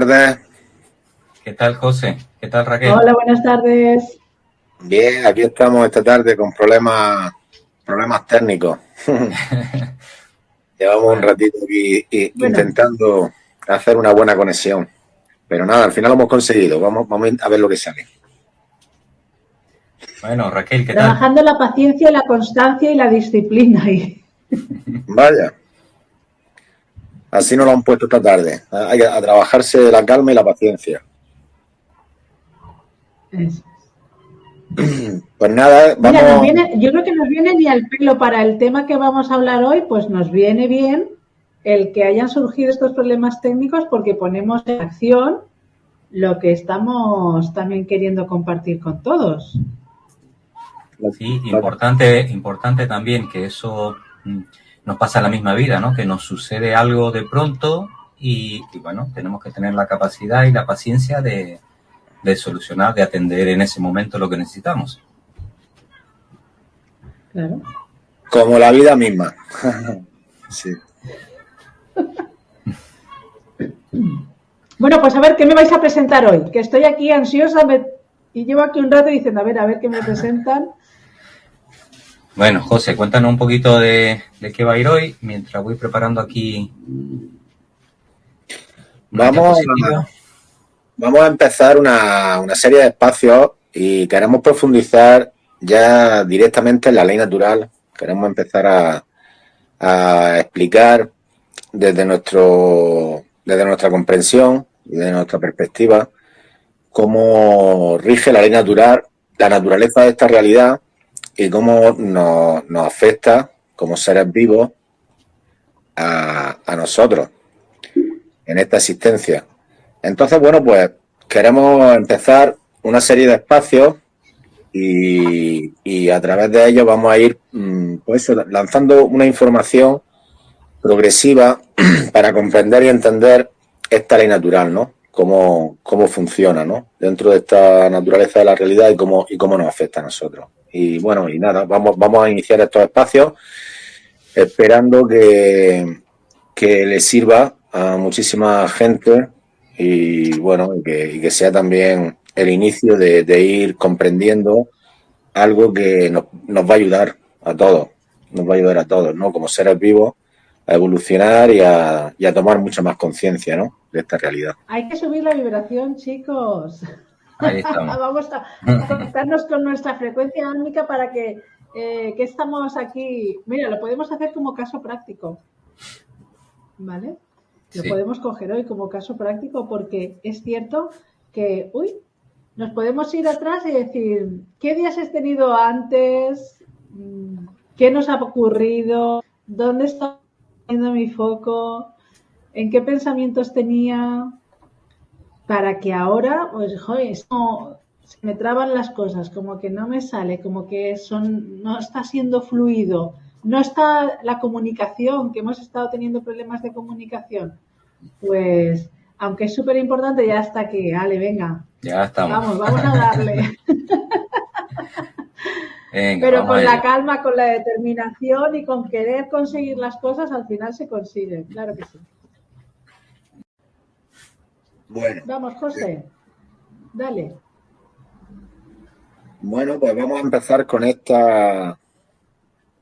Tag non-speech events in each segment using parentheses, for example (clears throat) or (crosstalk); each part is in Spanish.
Tardes. ¿Qué tal, José? ¿Qué tal, Raquel? Hola, buenas tardes. Bien, aquí estamos esta tarde con problemas, problemas técnicos. (laughs) Llevamos un ratito aquí Bueno. intentando hacer una buena conexión. Pero nada, al final lo hemos conseguido. Vamos, vamos a ver lo que sale. Bueno, Raquel, ¿qué tal? Trabajando la paciencia, la constancia y la disciplina. Y... Vaya. Así nos lo han puesto esta tarde. Hay que a trabajarse la calma y la paciencia. Eso. Pues nada, Mira, nos vamos. viene- yo creo que nos viene ni al pelo para el tema que vamos a hablar hoy, pues nos viene bien el que hayan surgido estos problemas técnicos porque ponemos en acción lo que estamos también queriendo compartir con todos. Sí, importante, importante también que eso mm, nos pasa la misma vida, ¿no? Que nos sucede algo de pronto y, y, bueno, tenemos que tener la capacidad y la paciencia de, de solucionar, de atender en ese momento lo que necesitamos. Claro. Como la vida misma. (laughs) sí. Bueno, pues a ver, ¿qué me vais a presentar hoy? Que estoy aquí ansiosa me- y llevo aquí un rato diciendo, a ver, a ver qué me presentan. Bueno, José, cuéntanos un poquito de, de qué va a ir hoy mientras voy preparando aquí. Vamos a, vamos a empezar una, una serie de espacios y queremos profundizar ya directamente en la ley natural. Queremos empezar a, a explicar desde, nuestro, desde nuestra comprensión y desde nuestra perspectiva cómo rige la ley natural, la naturaleza de esta realidad y cómo nos, afecta como seres vivos a, a nosotros en esta existencia. Entonces, bueno, pues queremos empezar una serie de espacios y, y a través de ellos vamos a ir mm, pues, lanzando una información progresiva (clears throat) para comprender y entender esta ley natural, ¿no? Cómo, cómo funciona, ¿no? Dentro de esta naturaleza de la realidad y cómo, y cómo nos afecta a nosotros. Y bueno, y nada, vamos, vamos a iniciar estos espacios esperando que, que le sirva a muchísima gente y bueno, y que, y que sea también el inicio de, de ir comprendiendo algo que nos, nos va a ayudar a todos, nos va a ayudar a todos, ¿no? Como seres vivos a evolucionar y a, y a tomar mucha más conciencia, ¿no? De esta realidad. Hay que subir la vibración, chicos. Ahí estamos. (laughs) Vamos a, a conectarnos con nuestra frecuencia álmica para que, eh, que estamos aquí. Mira, lo podemos hacer como caso práctico. ¿Vale? Lo Sí. podemos coger hoy como caso práctico porque es cierto que, uy, nos podemos ir atrás y decir, ¿qué días has tenido antes? Mm, ¿Qué nos ha ocurrido? ¿Dónde está poniendo mi foco? ¿En qué pensamientos tenía? Para que ahora, pues, joder, es como se me traban las cosas, como que no me sale, como que son, no está siendo fluido, no está la comunicación, que hemos estado teniendo problemas de comunicación. Pues, aunque es súper importante, ya está aquí, ale, venga, Ya estamos. vamos, vamos a darle. (laughs) Venga, Pero con la calma, con la determinación y con querer conseguir las cosas, al final se consiguen, claro que sí. Bueno, Vamos, José, dale. bueno, pues vamos a empezar con esta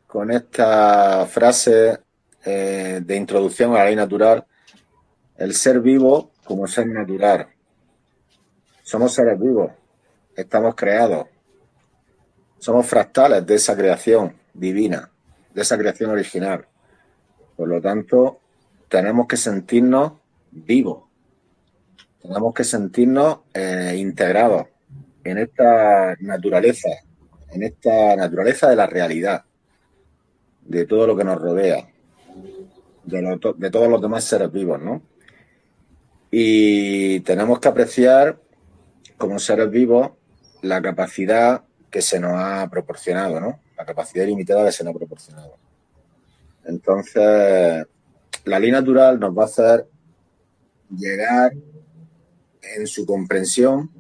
con esta frase eh, de introducción a la ley natural. El ser vivo como ser natural. Somos seres vivos, estamos creados, somos fractales de esa creación divina, de esa creación original. Por lo tanto, tenemos que sentirnos vivos, tenemos que sentirnos eh, integrados en esta naturaleza, en esta naturaleza de la realidad, de todo lo que nos rodea, de, todos los demás seres vivos, ¿no? Y tenemos que apreciar como seres vivos la capacidad que se nos ha proporcionado, ¿no? La capacidad ilimitada que se nos ha proporcionado. Entonces, la ley natural nos va a hacer llegar en su comprensión,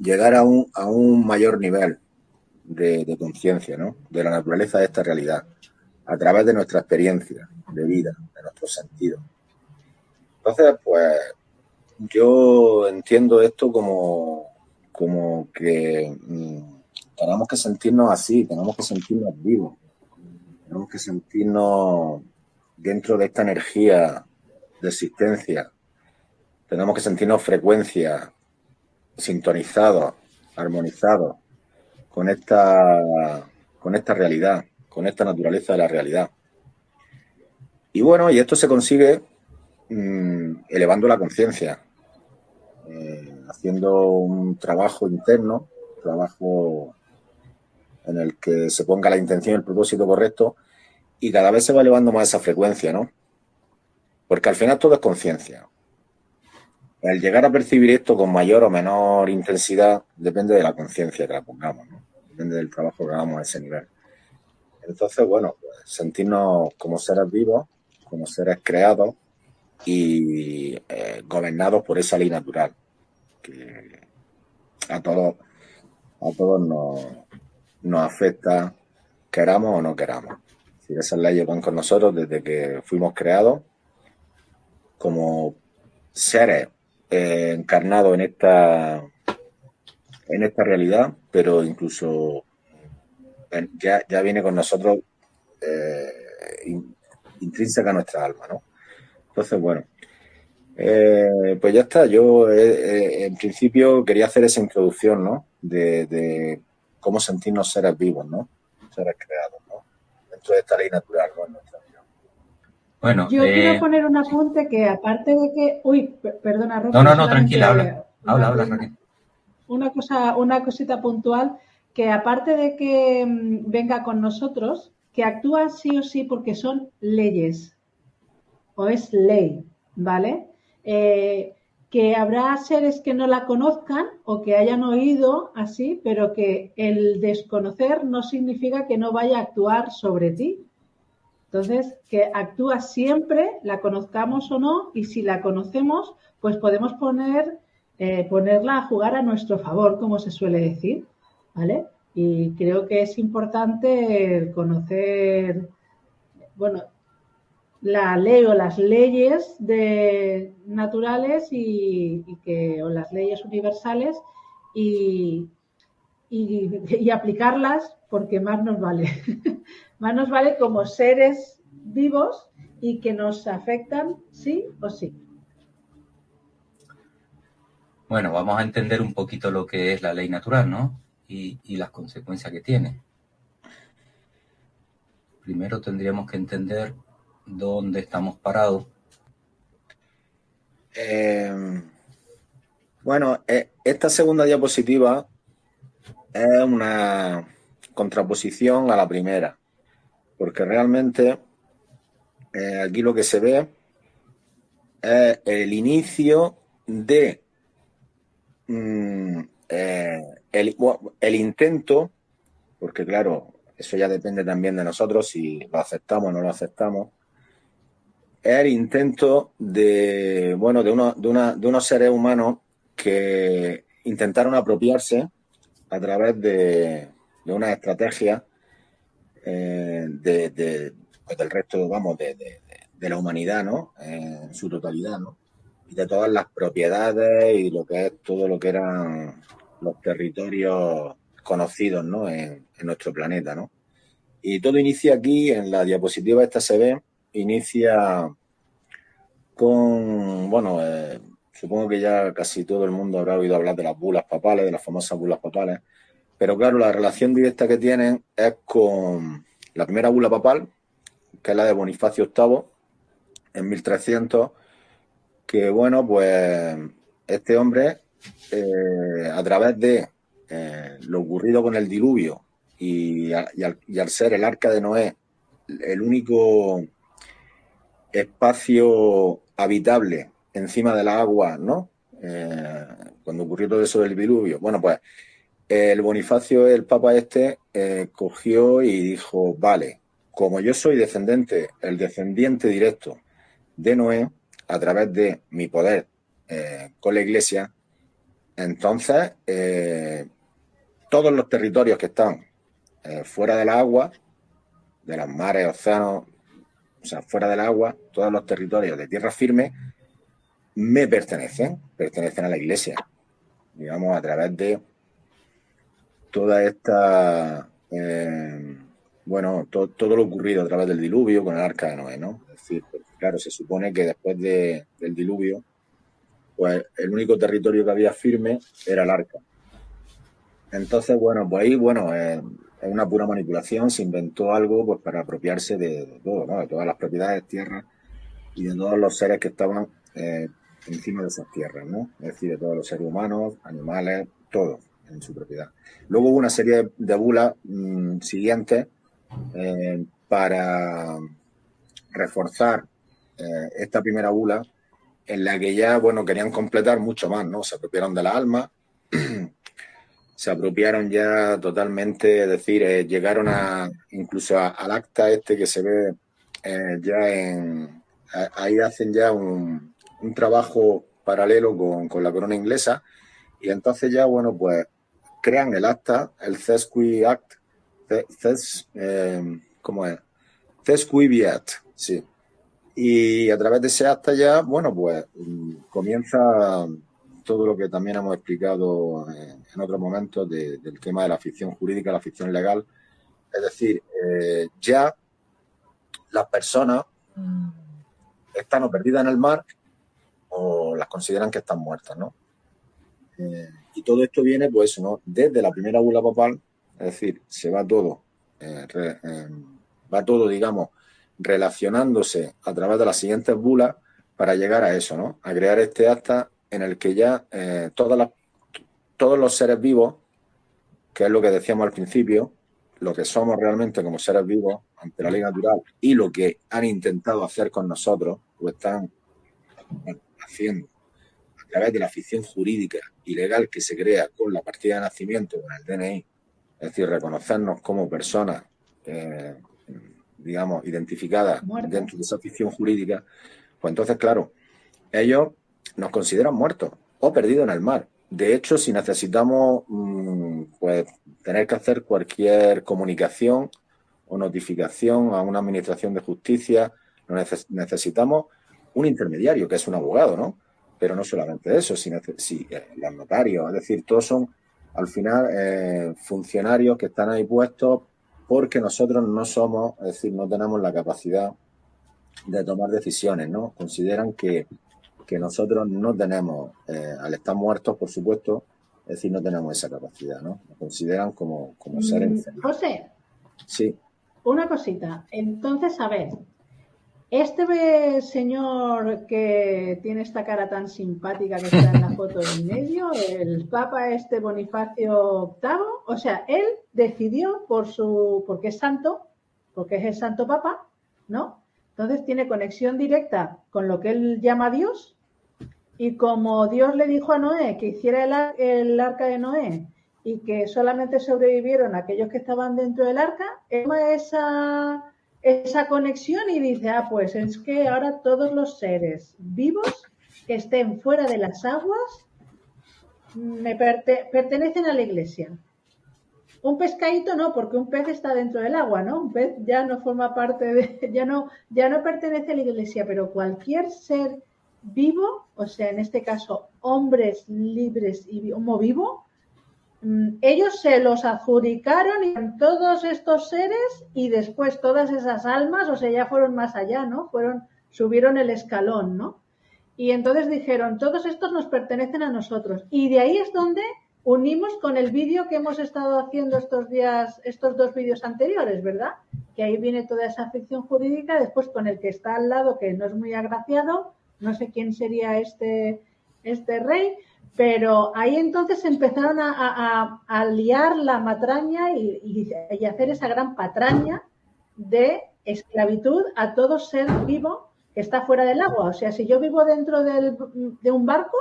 llegar a un, a un mayor nivel de, de conciencia, ¿no? De la naturaleza de esta realidad, a través de nuestra experiencia de vida, de nuestros sentidos. Entonces, pues yo entiendo esto como, como que mm, tenemos que sentirnos así, tenemos que sentirnos vivos, tenemos que sentirnos dentro de esta energía de existencia, tenemos que sentirnos frecuencia, sintonizados, armonizados con esta, con esta realidad, con esta naturaleza de la realidad. Y bueno, y esto se consigue mm, elevando la conciencia, eh, haciendo un trabajo interno, trabajo en el que se ponga la intención y el propósito correcto y cada vez se va elevando más esa frecuencia, ¿no? Porque al final todo es conciencia. El llegar a percibir esto con mayor o menor intensidad depende de la conciencia que la pongamos, ¿no? Depende del trabajo que hagamos a ese nivel. Entonces, bueno, pues, sentirnos como seres vivos, como seres creados y eh, gobernados por esa ley natural que a todos a todos nos, nos afecta, queramos o no queramos. Si esas leyes van con nosotros desde que fuimos creados como seres eh, encarnados en esta en esta realidad, pero incluso ya, ya viene con nosotros eh, intrínseca a nuestra alma, ¿no? Entonces, bueno, eh, pues ya está. Yo, eh, en principio, quería hacer esa introducción, ¿no? De, cómo sentirnos seres vivos, ¿no? Seres creados, ¿no? Dentro de esta ley natural, ¿no? En nuestra vida. Bueno, yo quiero poner un apunte que, aparte de que. Uy, perdona, Rosa. No, no, no, tranquila, habla. Habla, habla, Una, cosa, una cosita puntual que, aparte de que mm, venga con nosotros, que actúa sí o sí porque son leyes o es ley, ¿vale? Eh, que habrá seres que no la conozcan o que hayan oído así, pero que el desconocer no significa que no vaya a actuar sobre ti. Entonces, que actúa siempre, la conozcamos o no, y si la conocemos, pues podemos poner, eh, ponerla a jugar a nuestro favor, como se suele decir, ¿vale? Y creo que es importante conocer, bueno, la ley o las leyes de, naturales y, que, o las leyes universales y, y, aplicarlas porque más nos vale. (laughs) más nos vale como seres vivos y que nos afectan sí o sí. Bueno, vamos a entender un poquito lo que es la ley natural, ¿no? Y, y las consecuencias que tiene. Primero tendríamos que entender dónde estamos parados. Eh, bueno, eh, esta segunda diapositiva es una contraposición a la primera, porque realmente eh, aquí lo que se ve es el inicio de mm, el, el intento, porque claro, eso ya depende también de nosotros si lo aceptamos o no lo aceptamos, es el intento de, bueno, de, uno, de, una, de unos seres humanos que intentaron apropiarse a través de, de una estrategia eh, de, pues del resto, vamos, de, la humanidad, ¿no? En su totalidad, ¿no? Y de todas las propiedades y lo que es todo lo que eran los territorios conocidos, ¿no? En, en nuestro planeta, ¿no? Y todo inicia aquí, en la diapositiva esta se ve, inicia con, bueno, eh, supongo que ya casi todo el mundo habrá oído hablar de las bulas papales, de las famosas bulas papales, pero claro, la relación directa que tienen es con la primera bula papal, que es la de Bonifacio VIII, en 1300, que bueno, pues este hombre, eh, a través de eh, lo ocurrido con el diluvio y, y al ser el arca de Noé el único espacio habitable encima de la agua, ¿no? Eh, cuando ocurrió todo eso del diluvio. Bueno, pues el Bonifacio, el Papa este, eh, cogió y dijo, vale, como yo soy descendente, el descendiente directo de Noé, a través de mi poder eh, con la Iglesia, entonces todos los territorios que están fuera del agua, de los mares, océanos, o sea, fuera del agua, todos los territorios de tierra firme, me pertenecen, pertenecen a la iglesia, digamos, a través de toda esta, eh, bueno, todo lo ocurrido a través del diluvio con el arca de Noé, ¿no? Es decir, claro, se supone que después del diluvio, pues el único territorio que había firme era el arca. Entonces, bueno, pues ahí, bueno, es una pura manipulación, se inventó algo pues para apropiarse de, todo, ¿no? De todas las propiedades, tierras y de todos los seres que estaban eh, encima de esas tierras, ¿no? Es decir, de todos los seres humanos, animales, todo en su propiedad. Luego hubo una serie de bulas mm, siguientes eh, para reforzar eh, esta primera bula en la que ya, bueno, querían completar mucho más, ¿no? Se apropiaron de la alma, (clears throat) se apropiaron ya totalmente, es decir, eh, llegaron a incluso al acta este que se ve ya en... ahí hacen ya un, un trabajo paralelo con, la corona inglesa y entonces ya, bueno, pues crean el acta, el Cesqui Act, Ces, eh, ¿cómo es? Act, sí. Y a través de ese acta ya, bueno, pues mm, comienza todo lo que también hemos explicado en, otros momentos del tema de la ficción jurídica, la ficción legal. Es decir, eh, ya las personas mm. están o perdidas en el mar o las consideran que están muertas, ¿no? Eh, y todo esto viene, pues, ¿no? Desde la primera bula papal, es decir, se va todo, eh, eh, va todo, digamos, relacionándose a través de las siguientes bulas para llegar a eso, ¿no? A crear este acta en el que ya todas las, todos los seres vivos, que es lo que decíamos al principio, lo que somos realmente como seres vivos ante la ley natural y lo que han intentado hacer con nosotros, pues están haciendo a través de la ficción jurídica y legal que se crea con la partida de nacimiento, con el DNI, es decir, reconocernos como personas, eh, digamos, identificadas dentro de esa ficción jurídica, pues entonces, claro, ellos nos consideran muertos o perdidos en el mar. De hecho, si necesitamos mm, pues, tener que hacer cualquier comunicación o notificación a una administración de justicia, necesitamos un intermediario, que es un abogado, ¿no? Pero no solamente eso, sino si, eh, los notarios, es decir, todos son al final eh, funcionarios que están ahí puestos porque nosotros no somos, es decir, no tenemos la capacidad de tomar decisiones, ¿no? Consideran que, nosotros no tenemos, eh, al estar muertos, por supuesto, es decir, no tenemos esa capacidad, ¿no? Nos consideran como, como seres mm, José. Sí. Una cosita. Entonces, a ver, este señor que tiene esta cara tan simpática que está en la (laughs) foto en medio, el Papa este Bonifacio VIII, o sea, él decidió por su, porque es santo, porque es el Santo Papa, ¿no? Entonces tiene conexión directa con lo que él llama Dios y como Dios le dijo a Noé que hiciera el, el arca de Noé y que solamente sobrevivieron aquellos que estaban dentro del arca, esa esa conexión y dice, ah, pues es que ahora todos los seres vivos que estén fuera de las aguas me pertenecen a la iglesia. Un pescadito no, porque un pez está dentro del agua, ¿no? Un pez ya no forma parte de, (laughs) ya no, ya no pertenece a la iglesia, pero cualquier ser vivo, o sea, en este caso, hombres libres y homo vivo, Mm, ellos se los adjudicaron y todos estos seres y después todas esas almas, o sea, ya fueron más allá, ¿no? Fueron, subieron el escalón, ¿no? Y entonces dijeron, todos estos nos pertenecen a nosotros. Y de ahí es donde unimos con el vídeo que hemos estado haciendo estos días, estos dos vídeos anteriores, ¿verdad? Que ahí viene toda esa ficción jurídica, después con el que está al lado, que no es muy agraciado, no sé quién sería este, este rey, pero ahí entonces empezaron a, liar la matraña y, hacer esa gran patraña de esclavitud a todo ser vivo que está fuera del agua. O sea, si yo vivo dentro de un barco,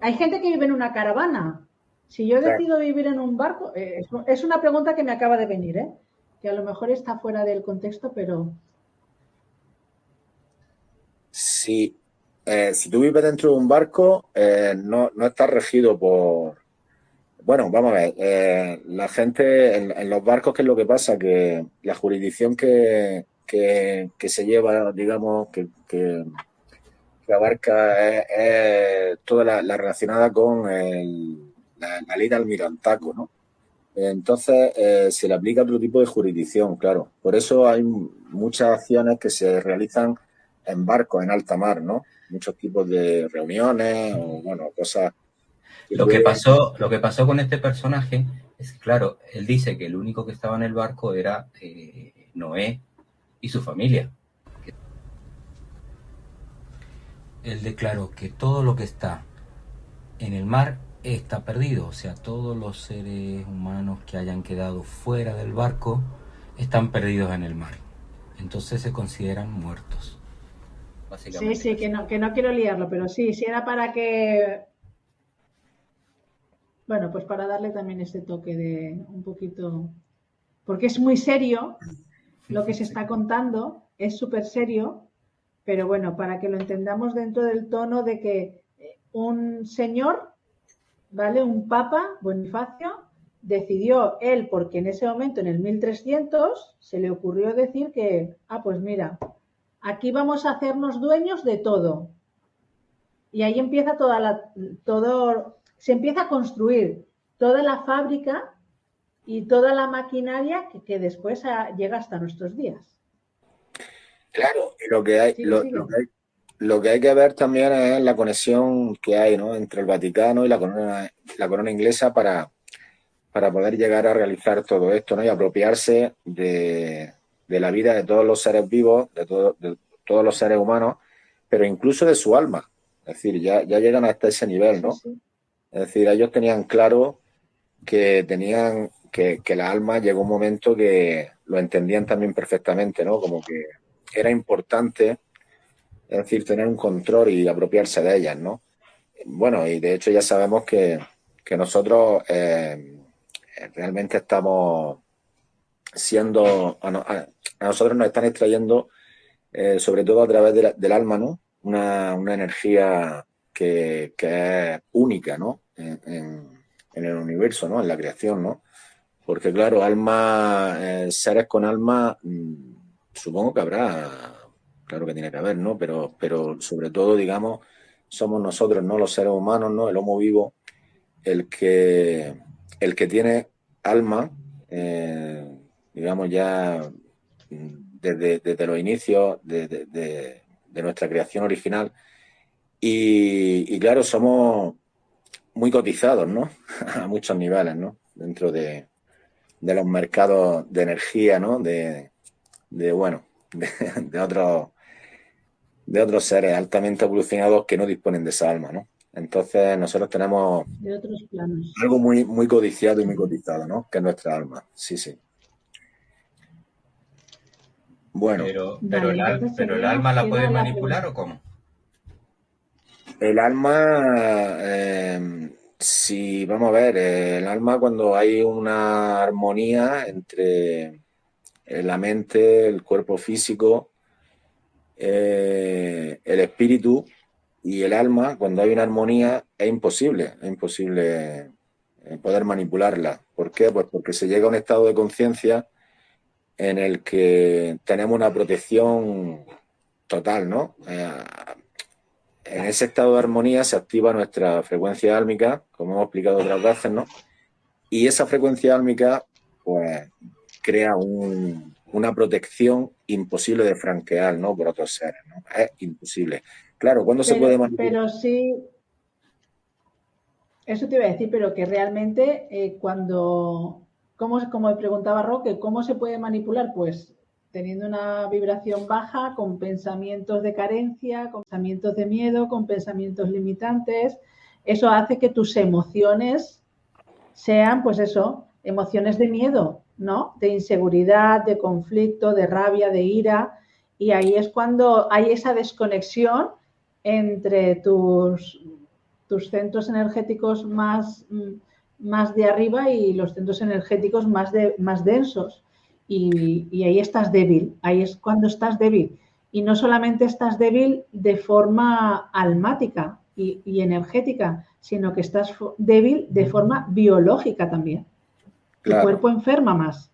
hay gente que vive en una caravana. Si yo decido vivir en un barco, eh, es una pregunta que me acaba de venir, ¿eh? que a lo mejor está fuera del contexto, pero... Sí, eh, si tú vives dentro de un barco, eh, no, no estás regido por... Bueno, vamos a ver, eh, la gente en, los barcos, ¿qué es lo que pasa? Que la jurisdicción que, que, se lleva, digamos, que, que, abarca es, toda la, relacionada con la, ley de almirantaco, ¿no? Entonces eh, se le aplica otro tipo de jurisdicción, claro. Por eso hay muchas acciones que se realizan en barcos, en alta mar, ¿no? Muchos tipos de reuniones o, bueno, cosas. lo, que pasó, lo que pasó con este personaje es que, claro, él dice que el único que estaba en el barco era eh, Noé y su familia. Él declaró que todo lo que está en el mar está perdido, o sea, todos los seres humanos que hayan quedado fuera del barco están perdidos en el mar. Entonces se consideran muertos. Sí, sí, que no, que no quiero liarlo, pero sí, si era para que... Bueno, pues para darle también ese toque de un poquito... Porque es muy serio lo que se está contando, es súper serio, pero bueno, para que lo entendamos dentro del tono de que un señor ¿vale? Un papa, Bonifacio, decidió él, porque en ese momento, en el 1300, se le ocurrió decir que, ah, pues mira, aquí vamos a hacernos dueños de todo. Y ahí empieza toda la, todo, se empieza a construir toda la fábrica y toda la maquinaria que, después llega hasta nuestros días. Claro, y lo que hay, lo, lo que hay lo que hay que ver también es la conexión que hay ¿no? entre el Vaticano y la corona, la corona inglesa para, para poder llegar a realizar todo esto ¿no? y apropiarse de, la vida de todos los seres vivos, de, de, todos los seres humanos, pero incluso de su alma. Es decir, ya, ya llegan hasta ese nivel, ¿no? Es decir, ellos tenían claro que tenían que, que la alma llegó un momento que lo entendían también perfectamente, ¿no? Como que era importante es decir, tener un control y apropiarse de ellas, ¿no? Bueno, y de hecho ya sabemos que, nosotros eh, realmente estamos siendo, a, nosotros nos están extrayendo, eh, sobre todo a través del alma, ¿no? Una, energía que, es única, ¿no? En, el universo, ¿no? En la creación, ¿no? Porque claro, alma, eh, seres con alma, mm, supongo que habrá claro que tiene que haber, ¿no? Pero, pero sobre todo, digamos, somos nosotros, ¿no? Los seres humanos, ¿no? El homo vivo, el que, el que tiene alma, eh, digamos, ya desde, desde los inicios de, nuestra creación original. Y, claro, somos muy cotizados, ¿no? (laughs) A muchos niveles, ¿no? Dentro de, los mercados de energía, ¿no? De, bueno, (laughs) de, otros de otros seres altamente evolucionados que no disponen de esa alma, ¿no? Entonces nosotros tenemos algo muy, muy codiciado y muy cotizado, ¿no? Que es nuestra alma. Sí, sí. Bueno. Pero, pero, el, alma la puede manipular o cómo? El alma, eh, si vamos a ver, el alma cuando hay una armonía entre la mente, el cuerpo físico eh, el espíritu y el alma, cuando hay una armonía, es imposible, es imposible eh, poder manipularla. ¿Por qué? Pues porque se llega a un estado de conciencia en el que tenemos una protección total, ¿no? Eh, en ese estado de armonía se activa nuestra frecuencia álmica, como hemos explicado otras veces, ¿no? Y esa frecuencia álmica, pues, crea un, una protección imposible de franquear, ¿no? Por otros seres, ¿no? Es imposible. Claro, ¿cuándo se puede manipular? Pero sí, eso te iba a decir, pero que realmente eh, cuando, ¿cómo, como preguntaba Roque, ¿cómo se puede manipular? Pues teniendo una vibración baja, con pensamientos de carencia, con pensamientos de miedo, con pensamientos limitantes. Eso hace que tus emociones sean, pues eso, emociones de miedo, ¿no? De inseguridad, de conflicto, de rabia, de ira. Y ahí es cuando hay esa desconexión entre tus, tus centros energéticos más, más de arriba y los centros energéticos más, de, más densos. Y, ahí estás débil, ahí es cuando estás débil. Y no solamente estás débil de forma almática y, y energética, sino que estás débil de forma biológica también. El cuerpo enferma más.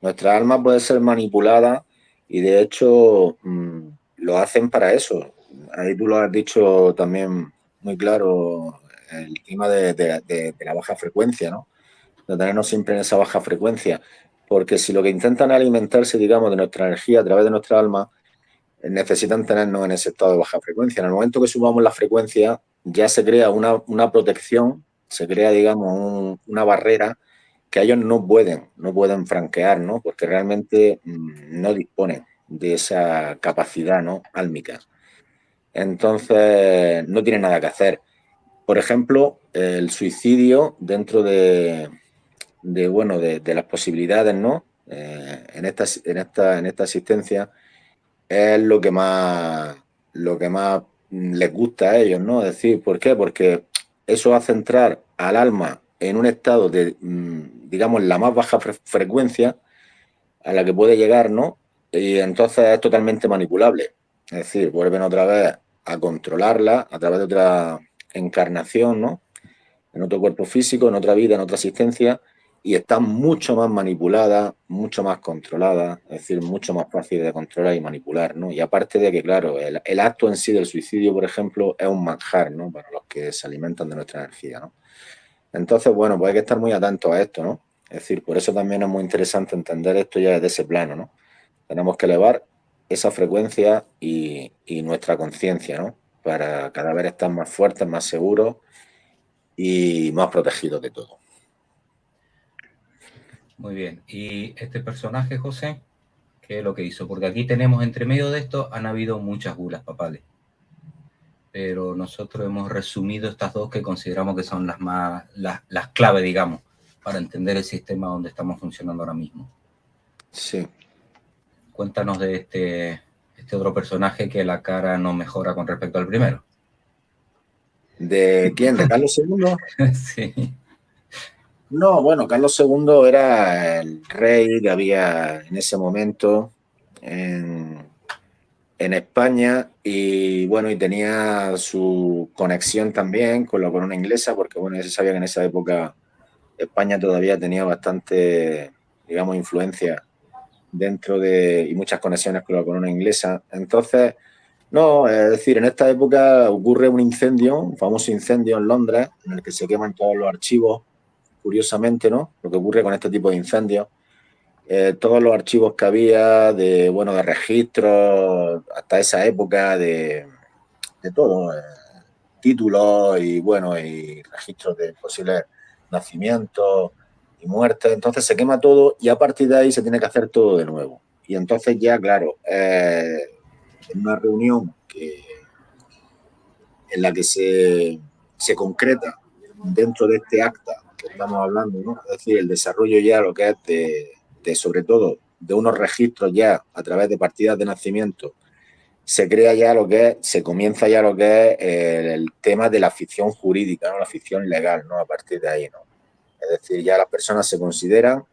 Nuestra alma puede ser manipulada y de hecho mm, lo hacen para eso. ahí tú lo has dicho también muy claro, el tema de, la baja frecuencia, ¿no? De tenernos siempre en esa baja frecuencia. Porque si lo que intentan alimentarse, digamos, de nuestra energía a través de nuestra alma, necesitan tenernos en ese estado de baja frecuencia. En el momento que subamos la frecuencia, ya se crea una, una protección, se crea, digamos, una barrera que ellos no pueden, no pueden franquear, ¿no? Porque realmente mm, no disponen de esa capacidad, ¿no? Álmica. Entonces, no tienen nada que hacer. Por ejemplo, el suicidio dentro de, bueno, de, las posibilidades, ¿no? Eh, en, esta, en, esta, en esta asistencia es lo que más lo que más les gusta a ellos, ¿no? Es decir, ¿por qué? Porque eso hace entrar al alma en un estado de, mm, digamos, la más baja frecuencia a la que puede llegar, ¿no? Y entonces es totalmente manipulable. Es decir, vuelven otra vez a controlarla a través de otra encarnación, ¿no? En otro cuerpo físico, en otra vida, en otra existencia, y está mucho más manipulada, mucho más controlada, es decir, mucho más fácil de controlar y manipular, ¿no? Y aparte de que, claro, el, el acto en sí del suicidio, por ejemplo, es un manjar, ¿no? Para los que se alimentan de nuestra energía, ¿no? Entonces, bueno, pues hay que estar muy atentos a esto, ¿no? Es decir, por eso también es muy interesante entender esto ya desde ese plano, ¿no? Tenemos que elevar esa frecuencia y, nuestra conciencia, ¿no? Para cada vez estar más fuertes, más seguros y más protegidos de todo. Muy bien. ¿Y este personaje, José? ¿Qué es lo que hizo? Porque aquí tenemos, entre medio de esto, han habido muchas gulas papales pero nosotros hemos resumido estas dos que consideramos que son las más las, las claves, digamos, para entender el sistema donde estamos funcionando ahora mismo. Sí. Cuéntanos de este, este otro personaje que la cara no mejora con respecto al primero. ¿De quién? ¿De Carlos II? (laughs) sí. No, bueno, Carlos II era el rey que había en ese momento en, en España y bueno, y tenía su conexión también con la corona inglesa, porque bueno, ya se sabía que en esa época España todavía tenía bastante, digamos, influencia dentro de, y muchas conexiones con la corona inglesa. Entonces, no, es decir, en esta época ocurre un incendio, un famoso incendio en Londres, en el que se queman todos los archivos, curiosamente, ¿no? Lo que ocurre con este tipo de incendios eh, todos los archivos que había de, bueno, de registros hasta esa época de, de todo, eh, títulos y, bueno, y registros de posibles nacimientos y muertes. Entonces se quema todo y a partir de ahí se tiene que hacer todo de nuevo. Y entonces ya, claro, eh, en una reunión que, en la que se, se concreta dentro de este acta que estamos hablando, ¿no? es decir, el desarrollo ya lo que es de de sobre todo de unos registros ya a través de partidas de nacimiento, se crea ya lo que es, se comienza ya lo que es el, tema de la ficción jurídica, ¿no? la ficción legal, ¿no? A partir de ahí, ¿no? Es decir, ya las personas se consideran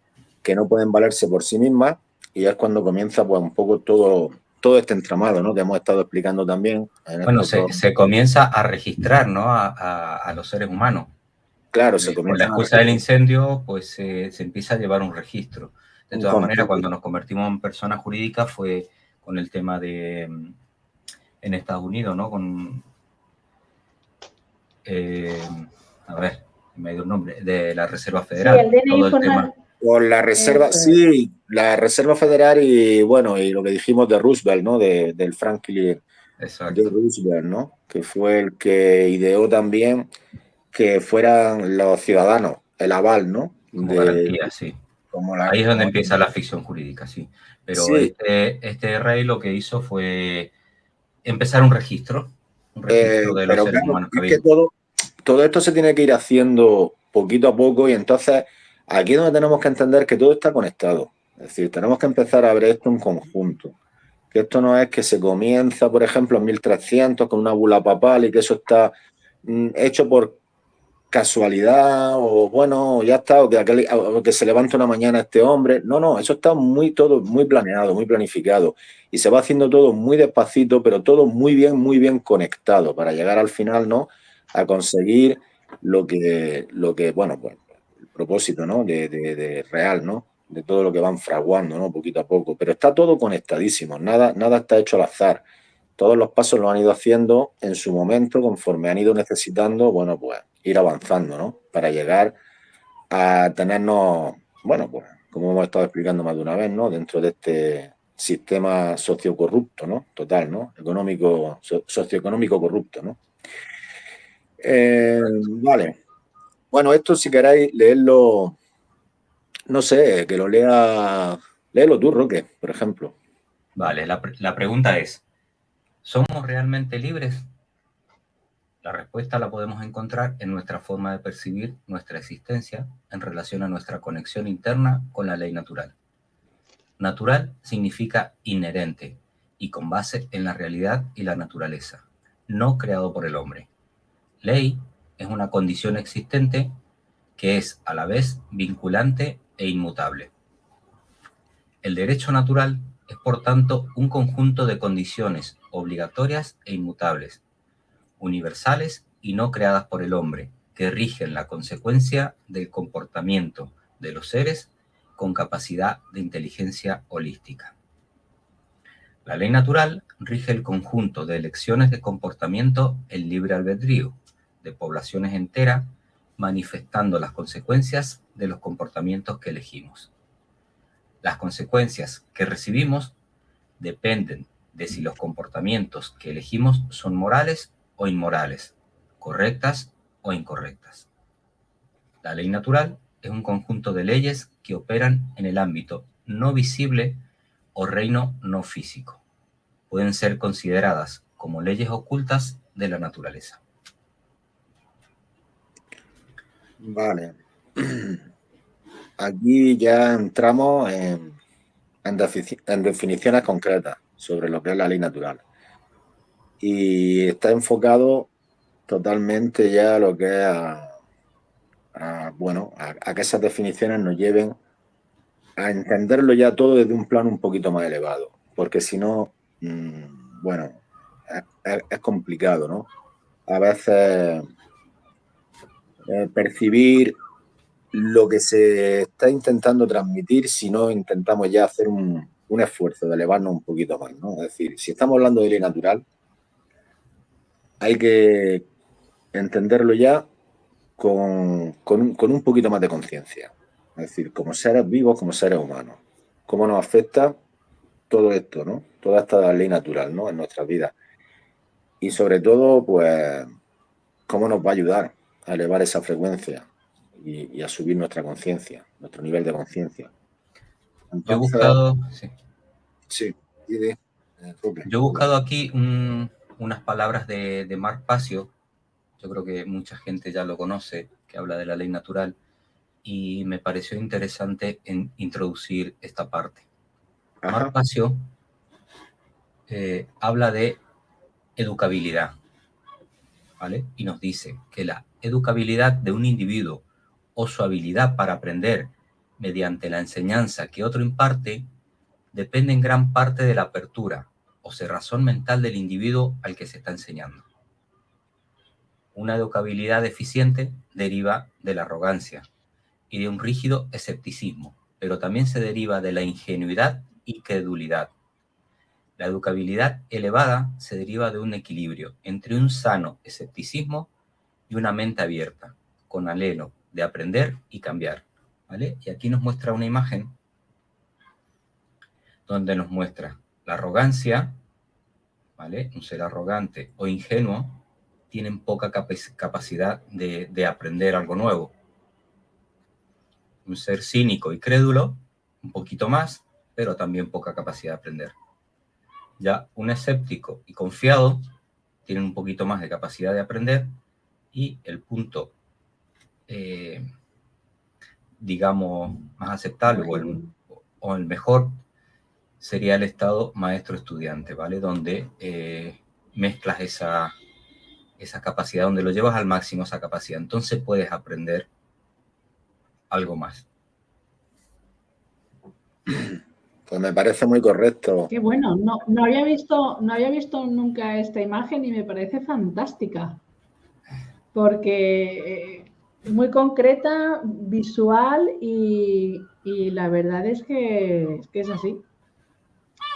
que no pueden valerse por sí mismas y ya es cuando comienza pues un poco todo, todo este entramado, ¿no? Que hemos estado explicando también. bueno, se, comienza a registrar, ¿no? A, los seres humanos. Claro, se comienza. Con la excusa del incendio, pues se empieza a llevar un registro. De todas maneras, cuando nos convertimos en persona jurídica fue con el tema de mm, en Estados Unidos, ¿no? Con eh, a ver, me dio un nombre, de la Reserva Federal. Con la Reserva, sí, la Reserva Federal y bueno, y lo que dijimos de Roosevelt, ¿no? De, del Franklin de Roosevelt, ¿no? Que fue el que ideó también que fueran los ciudadanos, el aval, ¿no? de, sí. Ahí es donde empieza la ficción jurídica, sí. Pero Este, este rey lo que hizo fue empezar un registro, un registro de los seres humanos que, todo, todo esto se tiene que ir haciendo poquito a poco y entonces aquí es donde tenemos que entender que todo está conectado. Es decir, tenemos que empezar a ver esto en conjunto. Que esto no es que se comienza, por ejemplo, en 1300 con una bula papal y que eso está mm, hecho por casualidad o bueno, ya está, o que, se levanta una mañana este hombre. No, no, eso está muy todo, muy planeado, muy planificado. Y se va haciendo todo muy despacito, pero todo muy bien, muy bien conectado para llegar al final, ¿no? A conseguir lo que, lo que bueno, pues el propósito, ¿no? De, de, real, ¿no? De todo lo que van fraguando, ¿no? Poquito a poco. Pero está todo conectadísimo, nada, nada está hecho al azar. todos los pasos los han ido haciendo en su momento, conforme han ido necesitando, bueno, pues ir avanzando, ¿no? Para llegar a tenernos, bueno, pues como hemos estado explicando más de una vez, ¿no? Dentro de este sistema sociocorrupto, ¿no? Total, ¿no? Económico, socioeconómico corrupto, ¿no? Eh, vale. Bueno, esto si queréis leerlo, no sé, que lo lea, léelo tú, Roque, por ejemplo. Vale, la, la pregunta es, ¿somos realmente libres? La respuesta la podemos encontrar en nuestra forma de percibir nuestra existencia en relación a nuestra conexión interna con la ley natural. Natural significa inherente y con base en la realidad y la naturaleza, no creado por el hombre. Ley es una condición existente que es a la vez vinculante e inmutable. El derecho natural es por tanto un conjunto de condiciones obligatorias e inmutables, universales y no creadas por el hombre, que rigen la consecuencia del comportamiento de los seres con capacidad de inteligencia holística. La ley natural rige el conjunto de elecciones de comportamiento en libre albedrío de poblaciones enteras, manifestando las consecuencias de los comportamientos que elegimos. Las consecuencias que recibimos dependen de si los comportamientos que elegimos son morales o inmorales, correctas o incorrectas. La ley natural es un conjunto de leyes que operan en el ámbito no visible o reino no físico. Pueden ser consideradas como leyes ocultas de la naturaleza. Vale. (clears throat) Aquí ya entramos en, definiciones concretas sobre lo que es la ley natural. Y está enfocado totalmente ya a lo que es a, bueno, a, que esas definiciones nos lleven a entenderlo ya todo desde un plano un poquito más elevado, porque si no, mm, bueno, es, complicado, ¿no? A veces eh, percibir lo que se está intentando transmitir si no intentamos ya hacer un, un, esfuerzo de elevarnos un poquito más, ¿no? Es decir, si estamos hablando de ley natural, hay que entenderlo ya con, un, poquito más de conciencia. Es decir, como seres vivos, como seres humanos. Cómo nos afecta todo esto, ¿no? Toda esta ley natural, ¿no? En nuestras vidas. Y sobre todo, pues, cómo nos va a ayudar a elevar esa frecuencia y, a subir nuestra conciencia, nuestro nivel de conciencia. Yo he buscado... Sí. Eh, Yo he buscado aquí unas palabras de, de Marc Pasio, yo creo que mucha gente ya lo conoce, que habla de la ley natural, y me pareció interesante en introducir esta parte. Marc eh, habla de educabilidad, ¿vale? Y nos dice que la educabilidad de un individuo o su habilidad para aprender mediante la enseñanza que otro imparte depende en gran parte de la apertura o cerrazón mental del individuo al que se está enseñando. Una educabilidad deficiente deriva de la arrogancia y de un rígido escepticismo, pero también se deriva de la ingenuidad y credulidad. La educabilidad elevada se deriva de un equilibrio entre un sano escepticismo y una mente abierta, con alelo de aprender y cambiar. ¿vale? Y aquí nos muestra una imagen donde nos muestra la arrogancia, ¿vale? un ser arrogante o ingenuo, tienen poca capacidad de, aprender algo nuevo. Un ser cínico y crédulo, un poquito más, pero también poca capacidad de aprender. Ya un escéptico y confiado tienen un poquito más de capacidad de aprender y el punto, eh, digamos, más aceptable o el, o el, mejor sería el estado maestro-estudiante, ¿vale? Donde eh, mezclas esa, esa capacidad, donde lo llevas al máximo esa capacidad, entonces puedes aprender algo más. Pues me parece muy correcto. Qué bueno, no, no, había visto, no había visto nunca esta imagen y me parece fantástica. Porque es eh, muy concreta, visual y, la verdad es que, es que es así.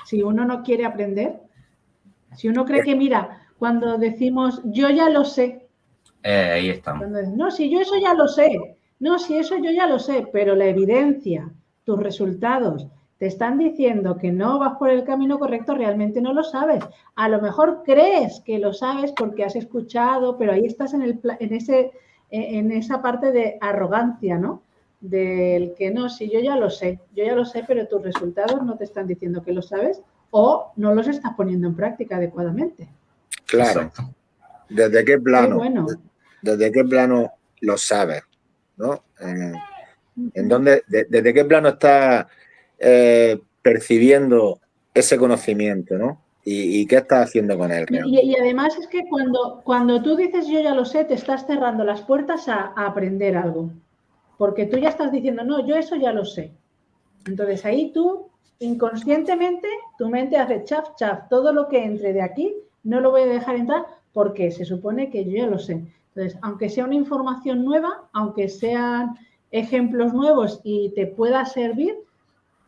Si uno no quiere aprender, Si uno cree que, mira, cuando decimos yo ya lo sé. Eh, ahí estamos. no, si yo eso ya lo sé. No, si eso yo ya lo sé, pero la evidencia, tus resultados, te están diciendo que no vas por el camino correcto, realmente no lo sabes. A lo mejor crees que lo sabes porque has escuchado, pero ahí estás en, el, en, ese, en esa parte de arrogancia, ¿no? Del que no, si yo ya lo sé, yo ya lo sé, pero tus resultados no te están diciendo que lo sabes o no los estás poniendo en práctica adecuadamente. Claro. ¿Desde qué plano? bueno. ¿Desde qué plano lo sabes? ¿No? Eh, ¿En dónde, desde qué plano estás eh, percibiendo ese conocimiento, ¿no? ¿Y, qué estás haciendo con él? Y, además es que cuando, cuando tú dices yo ya lo sé, te estás cerrando las puertas a, a, aprender algo. Porque tú ya estás diciendo, no, yo eso ya lo sé. Entonces ahí tú, inconscientemente, tu mente hace chaf, chaf, todo lo que entre de aquí, no lo voy a dejar entrar porque se supone que yo ya lo sé. Entonces, aunque sea una información nueva, aunque sean ejemplos nuevos y te pueda servir,